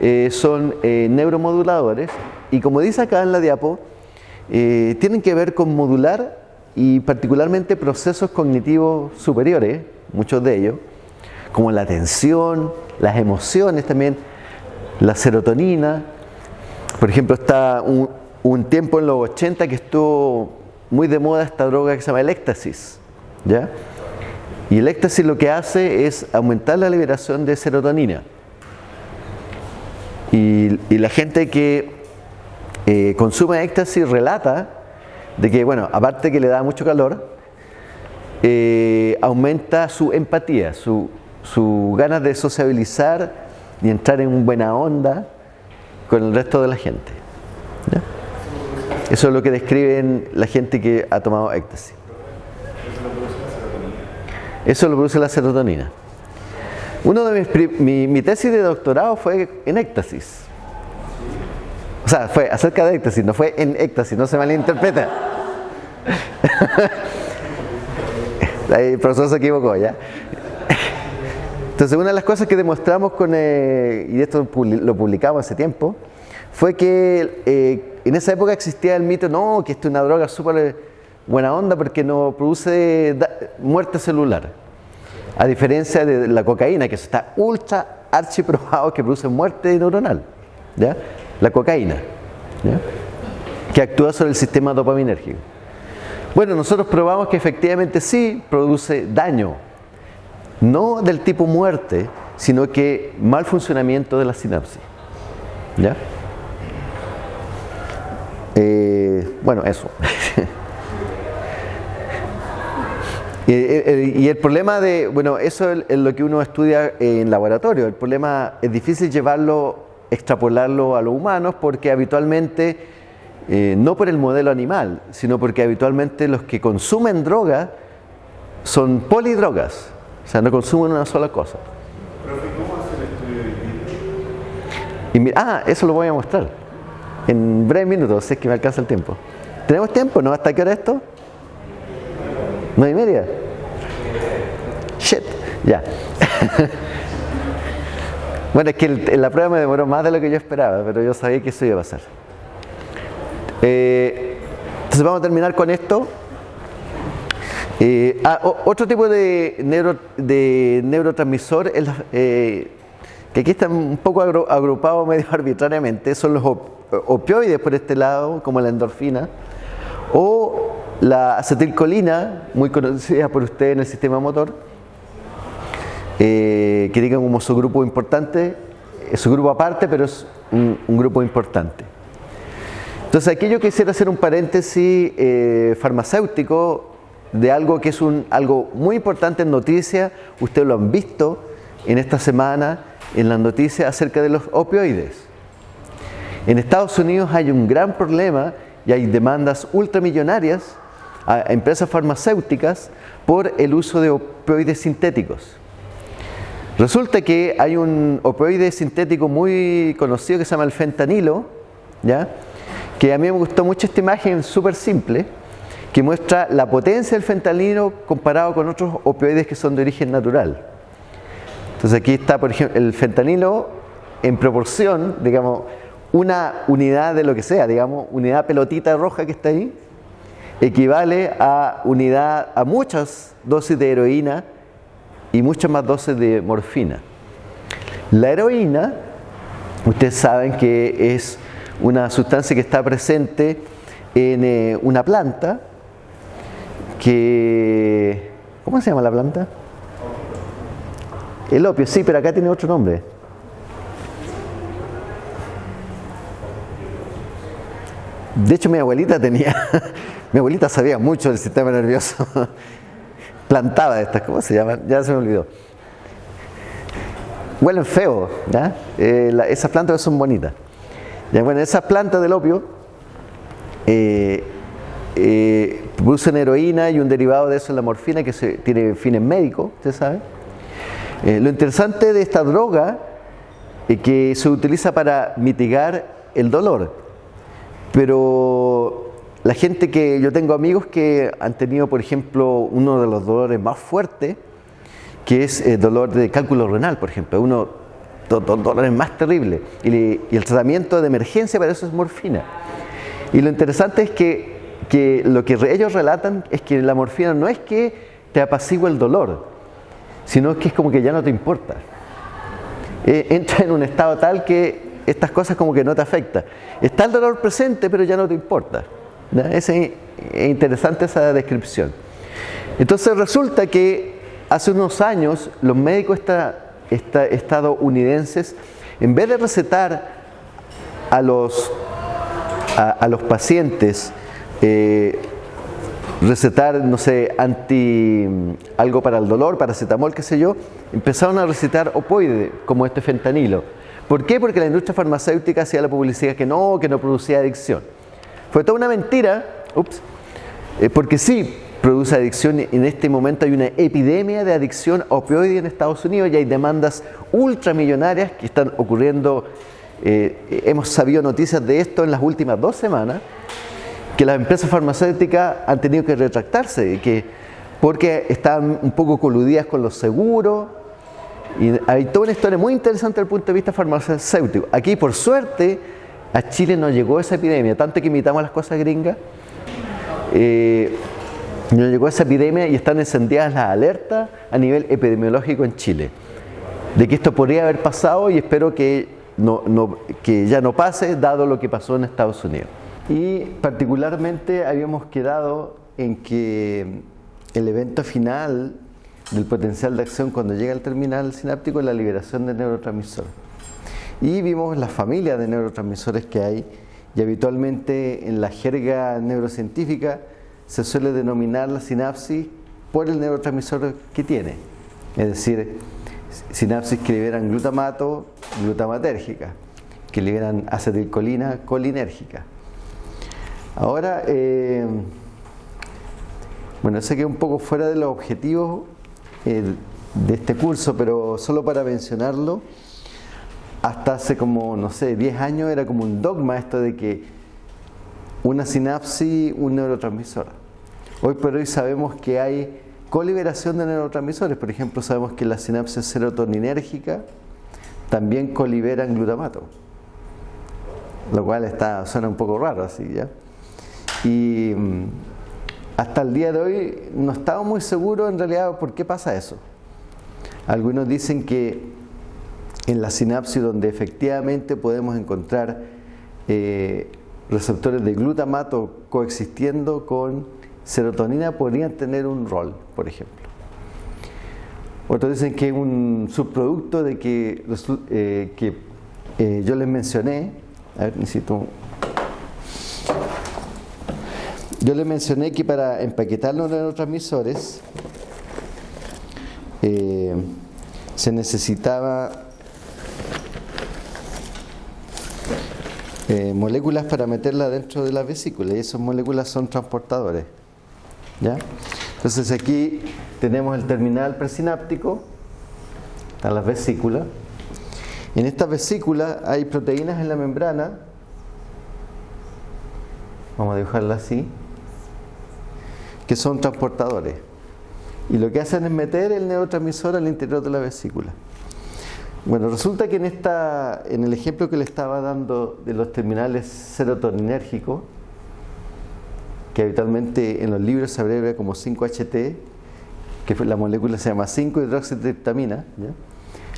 eh, son neuromoduladores y como dice acá en la diapo, eh, tienen que ver con modular y particularmente procesos cognitivos superiores, muchos de ellos, como la atención, las emociones también, la serotonina. Por ejemplo, está un, tiempo en los 80 que estuvo muy de moda esta droga que se llama el éxtasis. ¿ya? Y el éxtasis lo que hace es aumentar la liberación de serotonina. Y, la gente que eh, consume éxtasis relata de que, bueno, aparte que le da mucho calor, eh, aumenta su empatía, su, su ganas de sociabilizar y entrar en buena onda con el resto de la gente. Eso es lo que describen la gente que ha tomado éxtasis. Eso lo produce la serotonina. Uno de mis, mi, mi, tesis de doctorado fue en éxtasis. O sea, fue acerca de éxtasis, no fue en éxtasis, no se malinterpreta. el profesor se equivocó, ¿ya? Entonces, una de las cosas que demostramos con, eh, y esto lo publicamos hace tiempo, fue que eh, en esa época existía el mito, no, que esto es una droga súper buena onda porque no produce muerte celular. A diferencia de la cocaína, que está ultra archiprobado que produce muerte neuronal. ¿ya? La cocaína, que actúa sobre el sistema dopaminérgico. Bueno, nosotros probamos que efectivamente sí produce daño, no del tipo muerte, sino que mal funcionamiento de la sinapsis. ¿Ya? Eh, bueno, eso. y, el problema de, bueno, eso es lo que uno estudia en laboratorio. El problema es difícil llevarlo, extrapolarlo a los humanos porque habitualmente, eh, no por el modelo animal, sino porque habitualmente los que consumen droga son polidrogas, o sea, no consumen una sola cosa. ¿cómo hace el estudio de ah, eso lo voy a mostrar en breves minutos, es que me alcanza el tiempo. ¿Tenemos tiempo? ¿No? ¿Hasta qué hora esto? ¿Nueve y media? Shit, ya. bueno, es que la prueba me demoró más de lo que yo esperaba, pero yo sabía que eso iba a pasar. Eh, entonces vamos a terminar con esto. Eh, ah, otro tipo de, neuro, de neurotransmisor eh, que aquí están un poco agrupados medio arbitrariamente, son los opioides por este lado, como la endorfina, o la acetilcolina, muy conocida por usted en el sistema motor, eh, que digan como su grupo importante, es su grupo aparte, pero es un, grupo importante. Entonces aquí yo quisiera hacer un paréntesis eh, farmacéutico de algo que es un, algo muy importante en noticias, ustedes lo han visto en esta semana en las noticias acerca de los opioides. En Estados Unidos hay un gran problema y hay demandas ultramillonarias a empresas farmacéuticas por el uso de opioides sintéticos. Resulta que hay un opioide sintético muy conocido que se llama el fentanilo, ¿ya? que a mí me gustó mucho esta imagen súper simple, que muestra la potencia del fentanilo comparado con otros opioides que son de origen natural. Entonces aquí está, por ejemplo, el fentanilo en proporción, digamos, una unidad de lo que sea, digamos, unidad pelotita roja que está ahí, equivale a unidad a muchas dosis de heroína y muchas más dosis de morfina. La heroína, ustedes saben que es una sustancia que está presente en eh, una planta que... ¿Cómo se llama la planta? El opio, sí, pero acá tiene otro nombre. De hecho, mi abuelita tenía, mi abuelita sabía mucho del sistema nervioso. Plantaba estas, ¿cómo se llaman? Ya se me olvidó. Huelen feo, ¿ya? Eh, esas plantas son bonitas. Ya, bueno, esas plantas del opio eh, eh, producen heroína y un derivado de eso es la morfina que se, tiene fines médicos, usted sabe. lo interesante de esta droga es que se utiliza para mitigar el dolor. Pero la gente que yo tengo amigos que han tenido, por ejemplo, uno de los dolores más fuertes, que es el dolor de cálculo renal, por ejemplo. Uno dolor es más terrible. Y, el tratamiento de emergencia para eso es morfina. Y lo interesante es que, que, lo que ellos relatan es que la morfina no es que te apacigua el dolor, sino que es como que ya no te importa. Eh, entra en un estado tal que estas cosas como que no te afectan. Está el dolor presente, pero ya no te importa. Es interesante esa descripción. Entonces resulta que hace unos años los médicos estadounidenses, en vez de recetar a los, a, los pacientes, eh, recetar, no sé, anti, algo para el dolor, paracetamol, qué sé yo, empezaron a recetar opoides como este fentanilo. ¿Por qué? Porque la industria farmacéutica hacía la publicidad que no, que no producía adicción. Fue toda una mentira, ups, eh, porque sí, produce adicción. En este momento hay una epidemia de adicción a opioide en Estados Unidos y hay demandas ultramillonarias que están ocurriendo. Eh, hemos sabido noticias de esto en las últimas dos semanas, que las empresas farmacéuticas han tenido que retractarse, que, porque están un poco coludidas con los seguros. Y hay toda una historia muy interesante desde el punto de vista farmacéutico. Aquí, por suerte, a Chile no llegó esa epidemia, tanto que imitamos las cosas gringas. Eh, nos llegó esa epidemia y están encendidas las alertas a nivel epidemiológico en Chile. De que esto podría haber pasado y espero que, ya no pase, dado lo que pasó en Estados Unidos. Y particularmente habíamos quedado en que el evento final del potencial de acción cuando llega al terminal sináptico es la liberación de neurotransmisores. Y vimos las familias de neurotransmisores que hay y habitualmente en la jerga neurocientífica se suele denominar la sinapsis por el neurotransmisor que tiene. Es decir, sinapsis que liberan glutamato, glutamatérgica, que liberan acetilcolina, colinérgica. Ahora, eh, bueno, sé que un poco fuera de los objetivos eh, de este curso, pero solo para mencionarlo, hasta hace como, no sé, 10 años era como un dogma esto de que una sinapsis, un neurotransmisor. Hoy por hoy sabemos que hay coliberación de neurotransmisores, por ejemplo sabemos que las sinapsis serotoninérgicas también coliberan glutamato, lo cual está, suena un poco raro así, ¿ya? Y mm, hasta el día de hoy no estamos muy seguros en realidad por qué pasa eso. Algunos dicen que en la sinapsis donde efectivamente podemos encontrar eh, receptores de glutamato coexistiendo con serotonina podrían tener un rol, por ejemplo. Otros dicen que es un subproducto de que, eh, que eh, yo les mencioné, a ver, necesito... Yo les mencioné que para empaquetar los neurotransmisores se necesitaba moléculas para meterla dentro de la vesícula y esas moléculas son transportadores. Entonces aquí tenemos el terminal presináptico, están las vesículas. En esta vesícula hay proteínas en la membrana, vamos a dibujarla así, que son transportadores. Y lo que hacen es meter el neurotransmisor al interior de la vesícula. Bueno, resulta que en, esta, en el ejemplo que le estaba dando de los terminales serotoninérgicos, que habitualmente en los libros se abrevia como 5-HT, que la molécula se llama 5-hidroxitriptamina.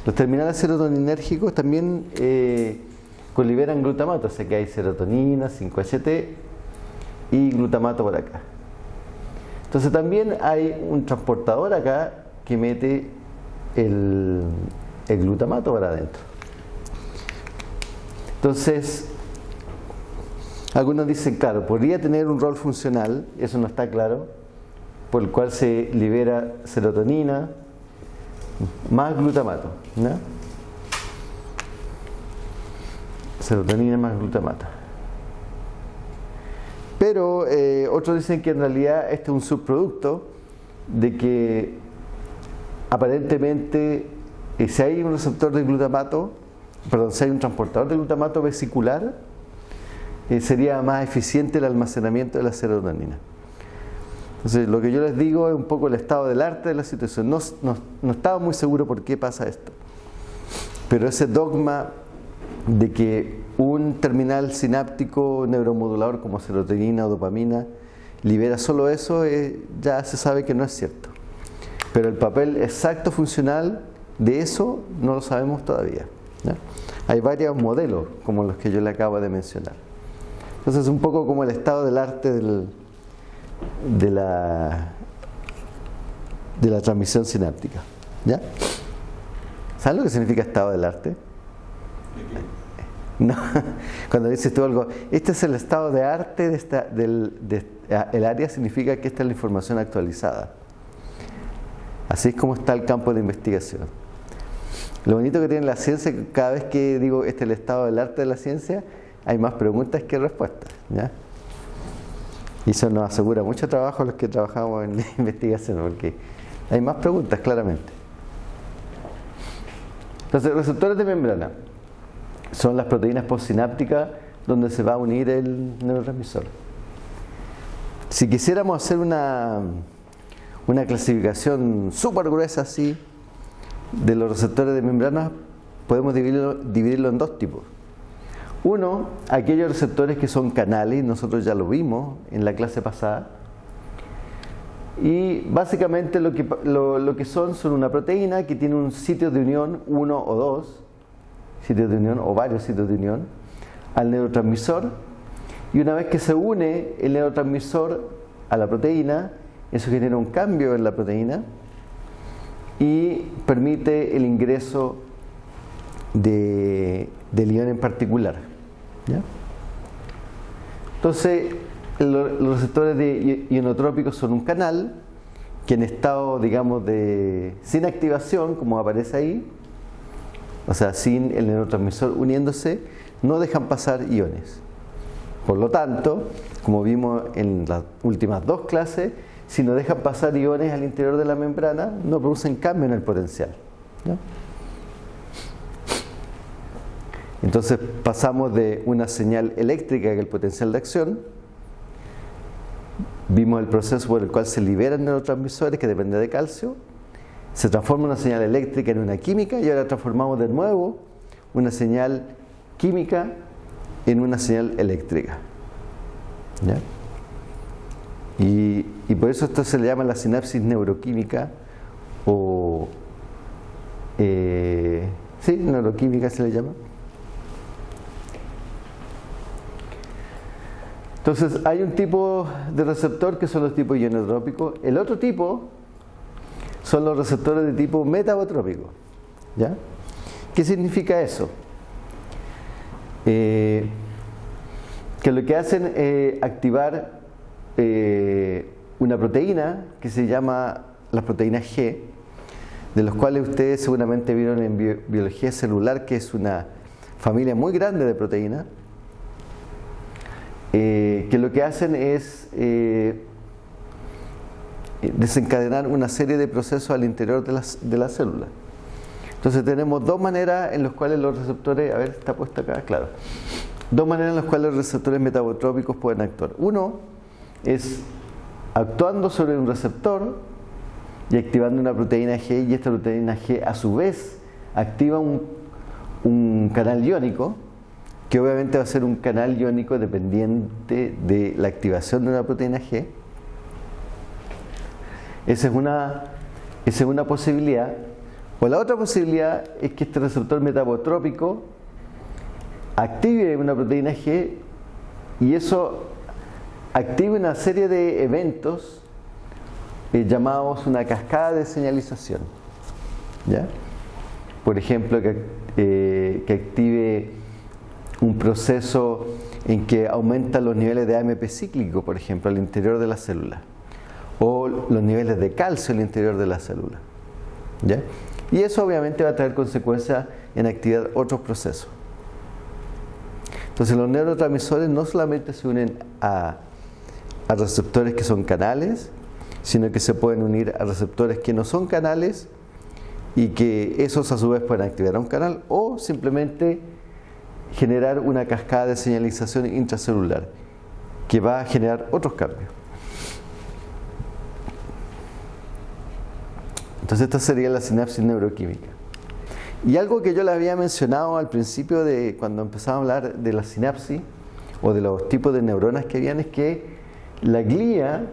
Los terminales serotoninérgicos también eh, coliberan glutamato, o sea que hay serotonina, 5-HT y glutamato por acá. Entonces también hay un transportador acá que mete el, el glutamato para adentro. Entonces, algunos dicen, claro, podría tener un rol funcional, eso no está claro, por el cual se libera serotonina más glutamato. Serotonina más glutamato. Pero eh, otros dicen que en realidad este es un subproducto de que aparentemente eh, si hay un receptor de glutamato, perdón, si hay un transportador de glutamato vesicular, eh, sería más eficiente el almacenamiento de la serotonina. Entonces, lo que yo les digo es un poco el estado del arte de la situación. No, no, no estaba muy seguro por qué pasa esto. Pero ese dogma de que un terminal sináptico neuromodulador como serotonina o dopamina libera solo eso, eh, ya se sabe que no es cierto. Pero el papel exacto funcional de eso no lo sabemos todavía. Hay varios modelos, como los que yo le acabo de mencionar. Entonces, es un poco como el estado del arte de, la, de la transmisión sináptica. ¿Ya? ¿Sabes lo que significa estado del arte? No, cuando dices tú algo, este es el estado de arte de esta, del el área, significa que esta es la información actualizada. Así es como está el campo de investigación. Lo bonito que tiene la ciencia es que cada vez que digo este es el estado del arte de la ciencia, hay más preguntas que respuestas. Y eso nos asegura mucho trabajo a los que trabajamos en investigación, porque hay más preguntas, claramente. Entonces, receptores de membrana son las proteínas postsinápticas donde se va a unir el neurotransmisor. Si quisiéramos hacer una, una clasificación súper gruesa así de los receptores de membrana, podemos dividirlo, en dos tipos. Uno, aquellos receptores que son canales, nosotros ya lo vimos en la clase pasada. Y básicamente lo que, lo que son son una proteína que tiene un sitio de unión, uno o dos, sitios de unión o varios sitios de unión al neurotransmisor y una vez que se une el neurotransmisor a la proteína, eso genera un cambio en la proteína y permite el ingreso de, del ion en particular. Entonces, los receptores de ionotrópicos son un canal que en estado, digamos, de sin activación, como aparece ahí, o sea, sin el neurotransmisor uniéndose, no dejan pasar iones. Por lo tanto, como vimos en las últimas dos clases, si no dejan pasar iones al interior de la membrana, no producen cambio en el potencial. Entonces pasamos de una señal eléctrica, que es el potencial de acción, vimos el proceso por el cual se liberan neurotransmisores, que depende de calcio, se transforma una señal eléctrica en una química y ahora transformamos de nuevo una señal química en una señal eléctrica. Y, por eso esto se le llama la sinapsis neuroquímica o eh, sí, neuroquímica se le llama. Entonces hay un tipo de receptor que son los tipos ionotrópicos. El otro tipo son los receptores de tipo metabotrópico. ¿Ya? ¿Qué significa eso? Eh, que lo que hacen es activar eh, una proteína que se llama la proteína G, de los cuales ustedes seguramente vieron en biología celular, que es una familia muy grande de proteínas, eh, que lo que hacen es desencadenar una serie de procesos al interior de las, de la célula. Entonces tenemos dos maneras en las cuales los receptores, a ver, está puesto acá, claro, dos maneras en las cuales los receptores metabotrópicos pueden actuar. Uno es actuando sobre un receptor y activando una proteína G y esta proteína G a su vez activa un, un canal iónico que obviamente va a ser un canal iónico dependiente de la activación de una proteína G esa es una, esa es una posibilidad. O la otra posibilidad es que este receptor metabotrópico active una proteína G y eso active una serie de eventos eh, llamados una cascada de señalización. ¿Ya? Por ejemplo, que, eh, que active un proceso en que aumenta los niveles de AMP cíclico, por ejemplo, al interior de la célula o los niveles de calcio el interior de la célula. ¿ya? Y eso obviamente va a traer consecuencias en actividad otros procesos. Entonces los neurotransmisores no solamente se unen a, a receptores que son canales, sino que se pueden unir a receptores que no son canales y que esos a su vez pueden activar a un canal o simplemente generar una cascada de señalización intracelular que va a generar otros cambios. Entonces esta sería la sinapsis neuroquímica. Y algo que yo le había mencionado al principio de cuando empezamos a hablar de la sinapsis o de los tipos de neuronas que habían es que la glía,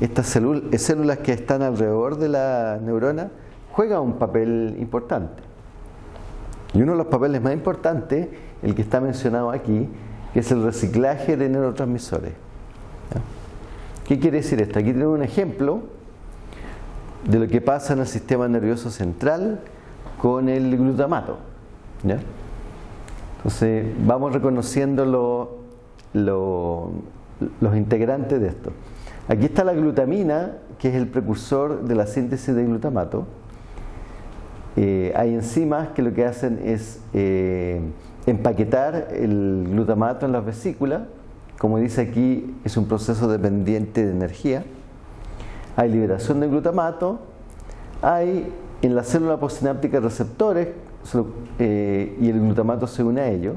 estas células que están alrededor de la neurona, juega un papel importante. Y uno de los papeles más importantes, el que está mencionado aquí, que es el reciclaje de neurotransmisores. ¿Qué quiere decir esto? Aquí tenemos un ejemplo de lo que pasa en el sistema nervioso central con el glutamato. Entonces vamos reconociendo los integrantes de esto. Aquí está la glutamina, que es el precursor de la síntesis de glutamato. Eh, hay enzimas que lo que hacen es eh, empaquetar el glutamato en las vesículas. Como dice aquí, es un proceso dependiente de energía. Hay liberación de glutamato. Hay en la célula postsináptica receptores eh, y el glutamato se une a ellos.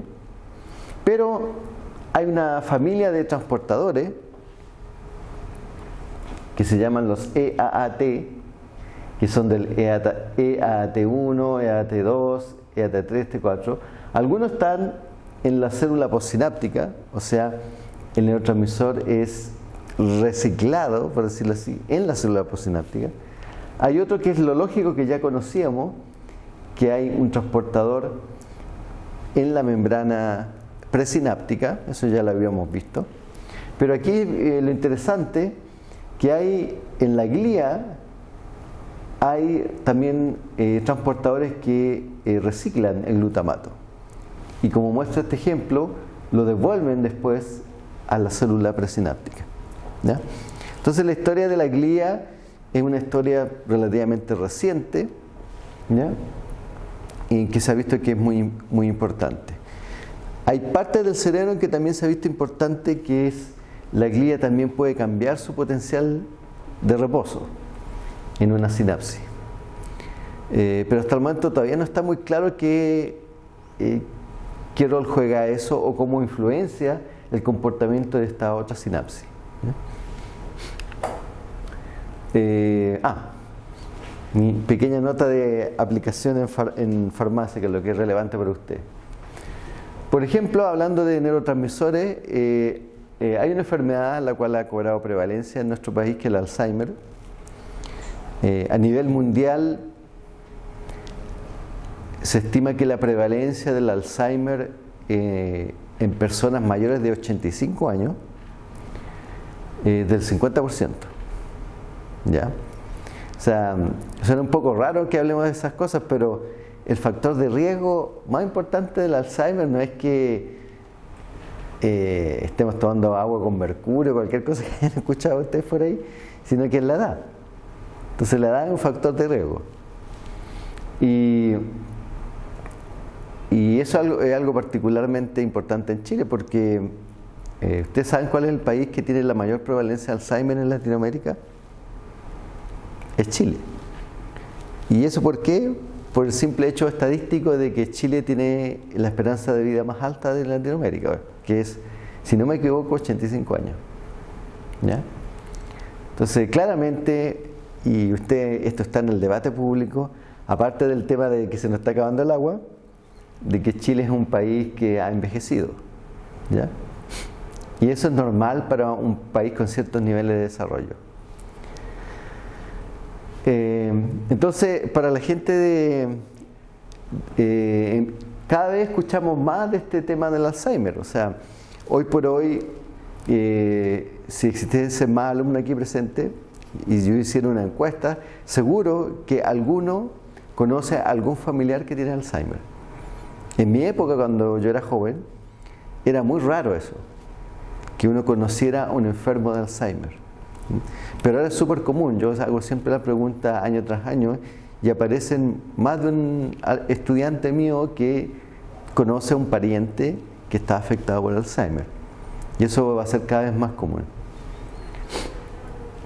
Pero hay una familia de transportadores que se llaman los EAAT, que son del EAT, 1 EAT2, EAT3, T4. Algunos están en la célula postsináptica, o sea, el neurotransmisor es reciclado, por decirlo así, en la célula postsináptica. Hay otro que es lo lógico que ya conocíamos, que hay un transportador en la membrana presináptica, eso ya lo habíamos visto. Pero aquí eh, lo interesante que hay en la glía hay también eh, transportadores que eh, reciclan el glutamato. Y como muestra este ejemplo, lo devuelven después a la célula presináptica. Entonces la historia de la glía es una historia relativamente reciente y que se ha visto que es muy, muy importante. Hay parte del cerebro que también se ha visto importante que es la glía también puede cambiar su potencial de reposo en una sinapsis. Eh, pero hasta el momento todavía no está muy claro qué, eh, qué rol juega eso o cómo influencia el comportamiento de esta otra sinapsis. Eh, ah, mi pequeña nota de aplicación en, farmacia, que es lo que es relevante para usted. Por ejemplo, hablando de neurotransmisores, eh, eh, hay una enfermedad la cual ha cobrado prevalencia en nuestro país, que es el Alzheimer. a nivel mundial, se estima que la prevalencia del Alzheimer en personas mayores de 85 años es del 50%. ¿Ya? O sea, suena un poco raro que hablemos de esas cosas, pero el factor de riesgo más importante del Alzheimer no es que eh, estemos tomando agua con mercurio, cualquier cosa que hayan escuchado ustedes por ahí, sino que es la edad. Entonces la edad es un factor de riesgo. Y, eso es algo, es algo, particularmente importante en Chile porque eh, ¿ustedes saben cuál es el país que tiene la mayor prevalencia de Alzheimer en Latinoamérica? es Chile. ¿Y eso por qué? Por el simple hecho estadístico de que Chile tiene la esperanza de vida más alta de Latinoamérica, que es, si no me equivoco, 85 años. ¿Ya? Entonces, claramente, y usted, esto está en el debate público, aparte del tema de que se nos está acabando el agua, de que Chile es un país que ha envejecido. ¿ya? Y eso es normal para un país con ciertos niveles de desarrollo. Eh, entonces, para la gente de... Eh, cada vez escuchamos más de este tema del Alzheimer. O sea, hoy por hoy, eh, si existiese más alumnos aquí presentes y yo hiciera una encuesta, seguro que alguno conoce a algún familiar que tiene Alzheimer. En mi época, cuando yo era joven, era muy raro eso, que uno conociera a un enfermo de Alzheimer. Pero ahora es súper común, yo hago siempre la pregunta año tras año y aparecen más de un estudiante mío que conoce a un pariente que está afectado por Alzheimer. Y eso va a ser cada vez más común.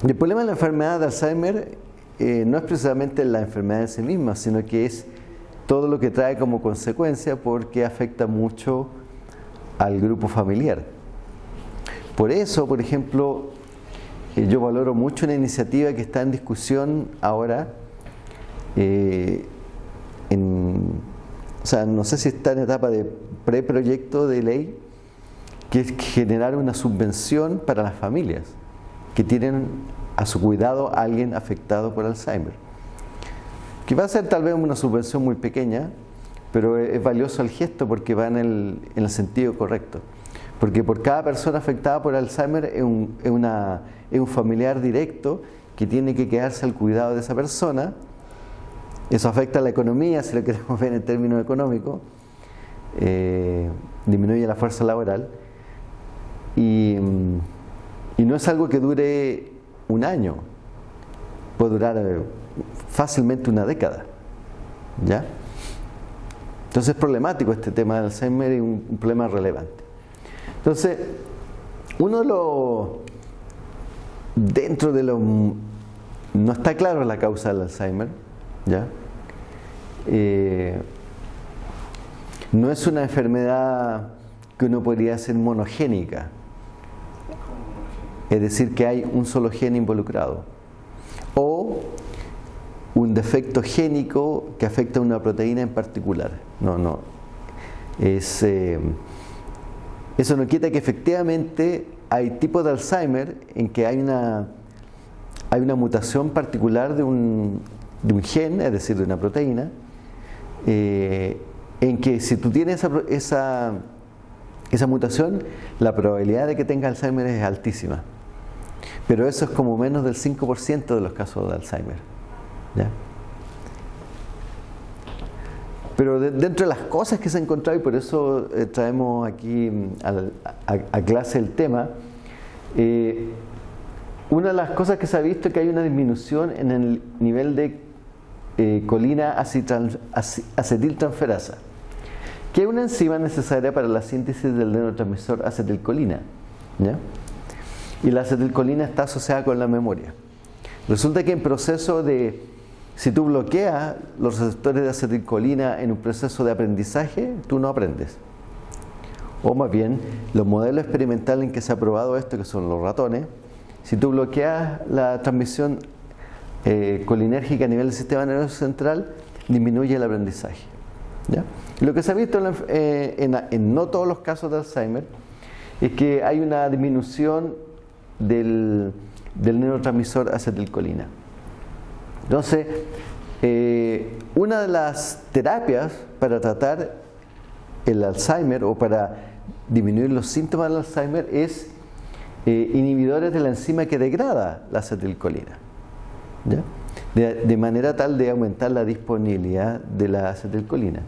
El problema de la enfermedad de Alzheimer eh, no es precisamente la enfermedad en sí misma, sino que es todo lo que trae como consecuencia porque afecta mucho al grupo familiar. Por eso, por ejemplo, yo valoro mucho una iniciativa que está en discusión ahora eh, en sea, no sé si está en etapa de preproyecto de ley, que es generar una subvención para las familias que tienen a su cuidado a alguien afectado por Alzheimer. Que va a ser tal vez una subvención muy pequeña, pero es valioso el gesto porque va en el, en el sentido correcto. Porque por cada persona afectada por Alzheimer es un, familiar directo que tiene que quedarse al cuidado de esa persona. Eso afecta a la economía, si lo queremos ver en términos económicos. Eh, disminuye la fuerza laboral. Y, no es algo que dure un año. Puede durar eh, fácilmente una década. ¿Ya? Entonces es problemático este tema del Alzheimer y un problema relevante. Entonces, uno los dentro de lo no está claro la causa del Alzheimer, ¿ya? Eh, no es una enfermedad que uno podría ser monogénica, es decir, que hay un solo gen involucrado, o un defecto génico que afecta a una proteína en particular. No, no. Es, eh, eso no quita que efectivamente hay tipos de Alzheimer en que hay una, hay una mutación particular de un, de un gen, es decir, de una proteína, eh, en que si tú tienes esa, esa, esa, mutación, la probabilidad de que tengas Alzheimer es altísima. Pero eso es como menos del 5% de los casos de Alzheimer. ¿ya? Pero dentro de las cosas que se han encontrado, y por eso eh, traemos aquí mm, a, clase el tema, eh, una de las cosas que se ha visto es que hay una disminución en el nivel de eh, colina acetiltransferasa, que es una enzima necesaria para la síntesis del neurotransmisor acetilcolina. Y la acetilcolina está asociada con la memoria. Resulta que en proceso de si tú bloqueas los receptores de acetilcolina en un proceso de aprendizaje, tú no aprendes. O más bien, los modelos experimentales en que se ha probado esto, que son los ratones, si tú bloqueas la transmisión eh, colinérgica a nivel del sistema nervioso central, disminuye el aprendizaje. Lo que se ha visto eh, en, no todos los casos de Alzheimer es que hay una disminución del, del neurotransmisor acetilcolina. Entonces, eh, una de las terapias para tratar el Alzheimer o para disminuir los síntomas del Alzheimer es eh, inhibidores de la enzima que degrada la acetilcolina. De, manera tal de aumentar la disponibilidad de la acetilcolina.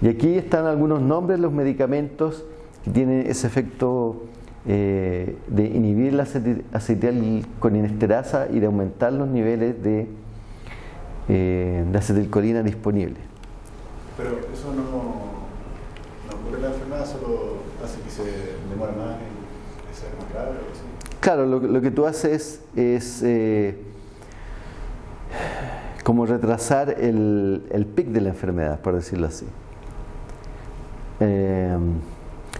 Y aquí están algunos nombres de los medicamentos que tienen ese efecto eh, de inhibir la acetilcolinesterasa y de aumentar los niveles de eh, de acetilcolina disponible. Pero eso no, no ocurre la enfermedad, solo hace que se demore más en ser más grave o así. Claro, lo, lo, que tú haces es eh, como retrasar el, el pic de la enfermedad, por decirlo así. Eh,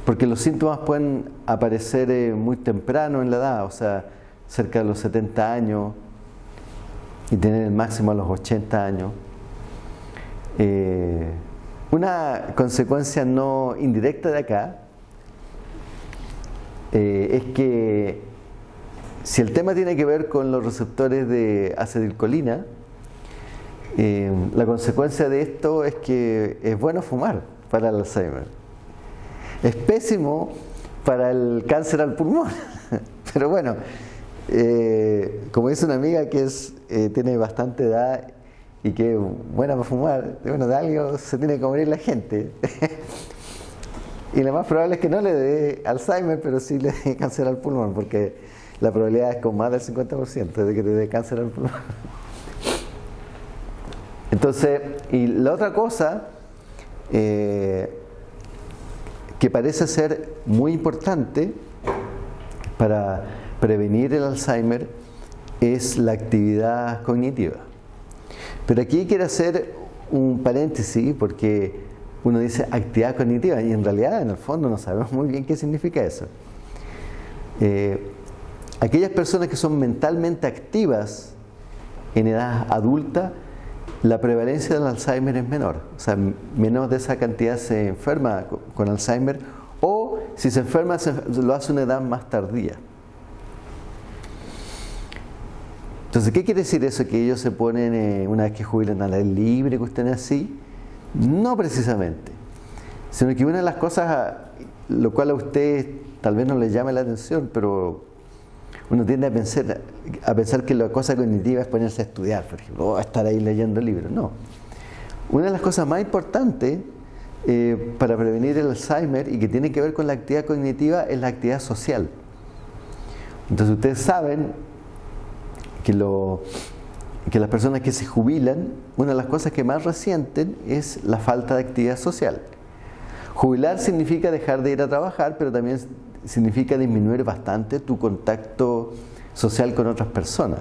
porque los síntomas pueden aparecer eh, muy temprano en la edad, o sea, cerca de los 70 años, y tener el máximo a los 80 años. Eh, una consecuencia no indirecta de acá eh, es que si el tema tiene que ver con los receptores de acetilcolina, eh, la consecuencia de esto es que es bueno fumar para el Alzheimer. Es pésimo para el cáncer al pulmón. Pero bueno, como dice una amiga que es eh, tiene bastante edad y que buena para fumar, bueno, de algo se tiene que morir la gente. y lo más probable es que no le dé Alzheimer, pero sí le dé cáncer al pulmón, porque la probabilidad es con más del 50% de que te dé cáncer al pulmón. Entonces, y la otra cosa eh, que parece ser muy importante para prevenir el Alzheimer es la actividad cognitiva. Pero aquí quiero hacer un paréntesis porque uno dice actividad cognitiva y en realidad en el fondo no sabemos muy bien qué significa eso. Eh, aquellas personas que son mentalmente activas en edad adulta la prevalencia del Alzheimer es menor, o sea, menos de esa cantidad se enferma con Alzheimer o si se enferma lo hace una edad más tardía. Entonces, ¿qué quiere decir eso? ¿Que ellos se ponen eh, una vez que jubilan a la libre, que estén así? No precisamente, sino que una de las cosas, lo cual a usted tal vez no le llame la atención, pero uno tiende a pensar, a que la cosa cognitiva es ponerse a estudiar, por ejemplo, o estar ahí leyendo libros. No. Una de las cosas más importantes eh, para prevenir el Alzheimer y que tiene que ver con la actividad cognitiva es la actividad social. Entonces ustedes saben que, lo, que las personas que se jubilan, una de las cosas que más resienten es la falta de actividad social. Jubilar significa dejar de ir a trabajar, pero también significa disminuir bastante tu contacto social con otras personas.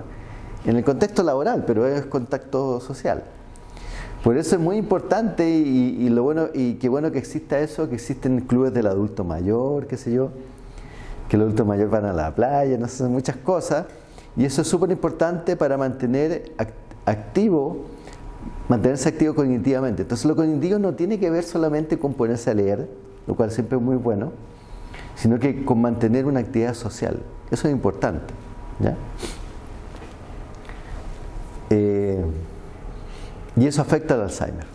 En el contexto laboral, pero es contacto social. Por eso es muy importante y, lo bueno y qué bueno que exista eso, que existen clubes del adulto mayor, qué sé yo, que el adulto mayor van a la playa, no sé, muchas cosas. Y eso es súper importante para mantener activo, mantenerse activo cognitivamente. Entonces lo cognitivo no tiene que ver solamente con ponerse a leer, lo cual siempre es muy bueno, sino que con mantener una actividad social. Eso es importante. Eh, y eso afecta al Alzheimer.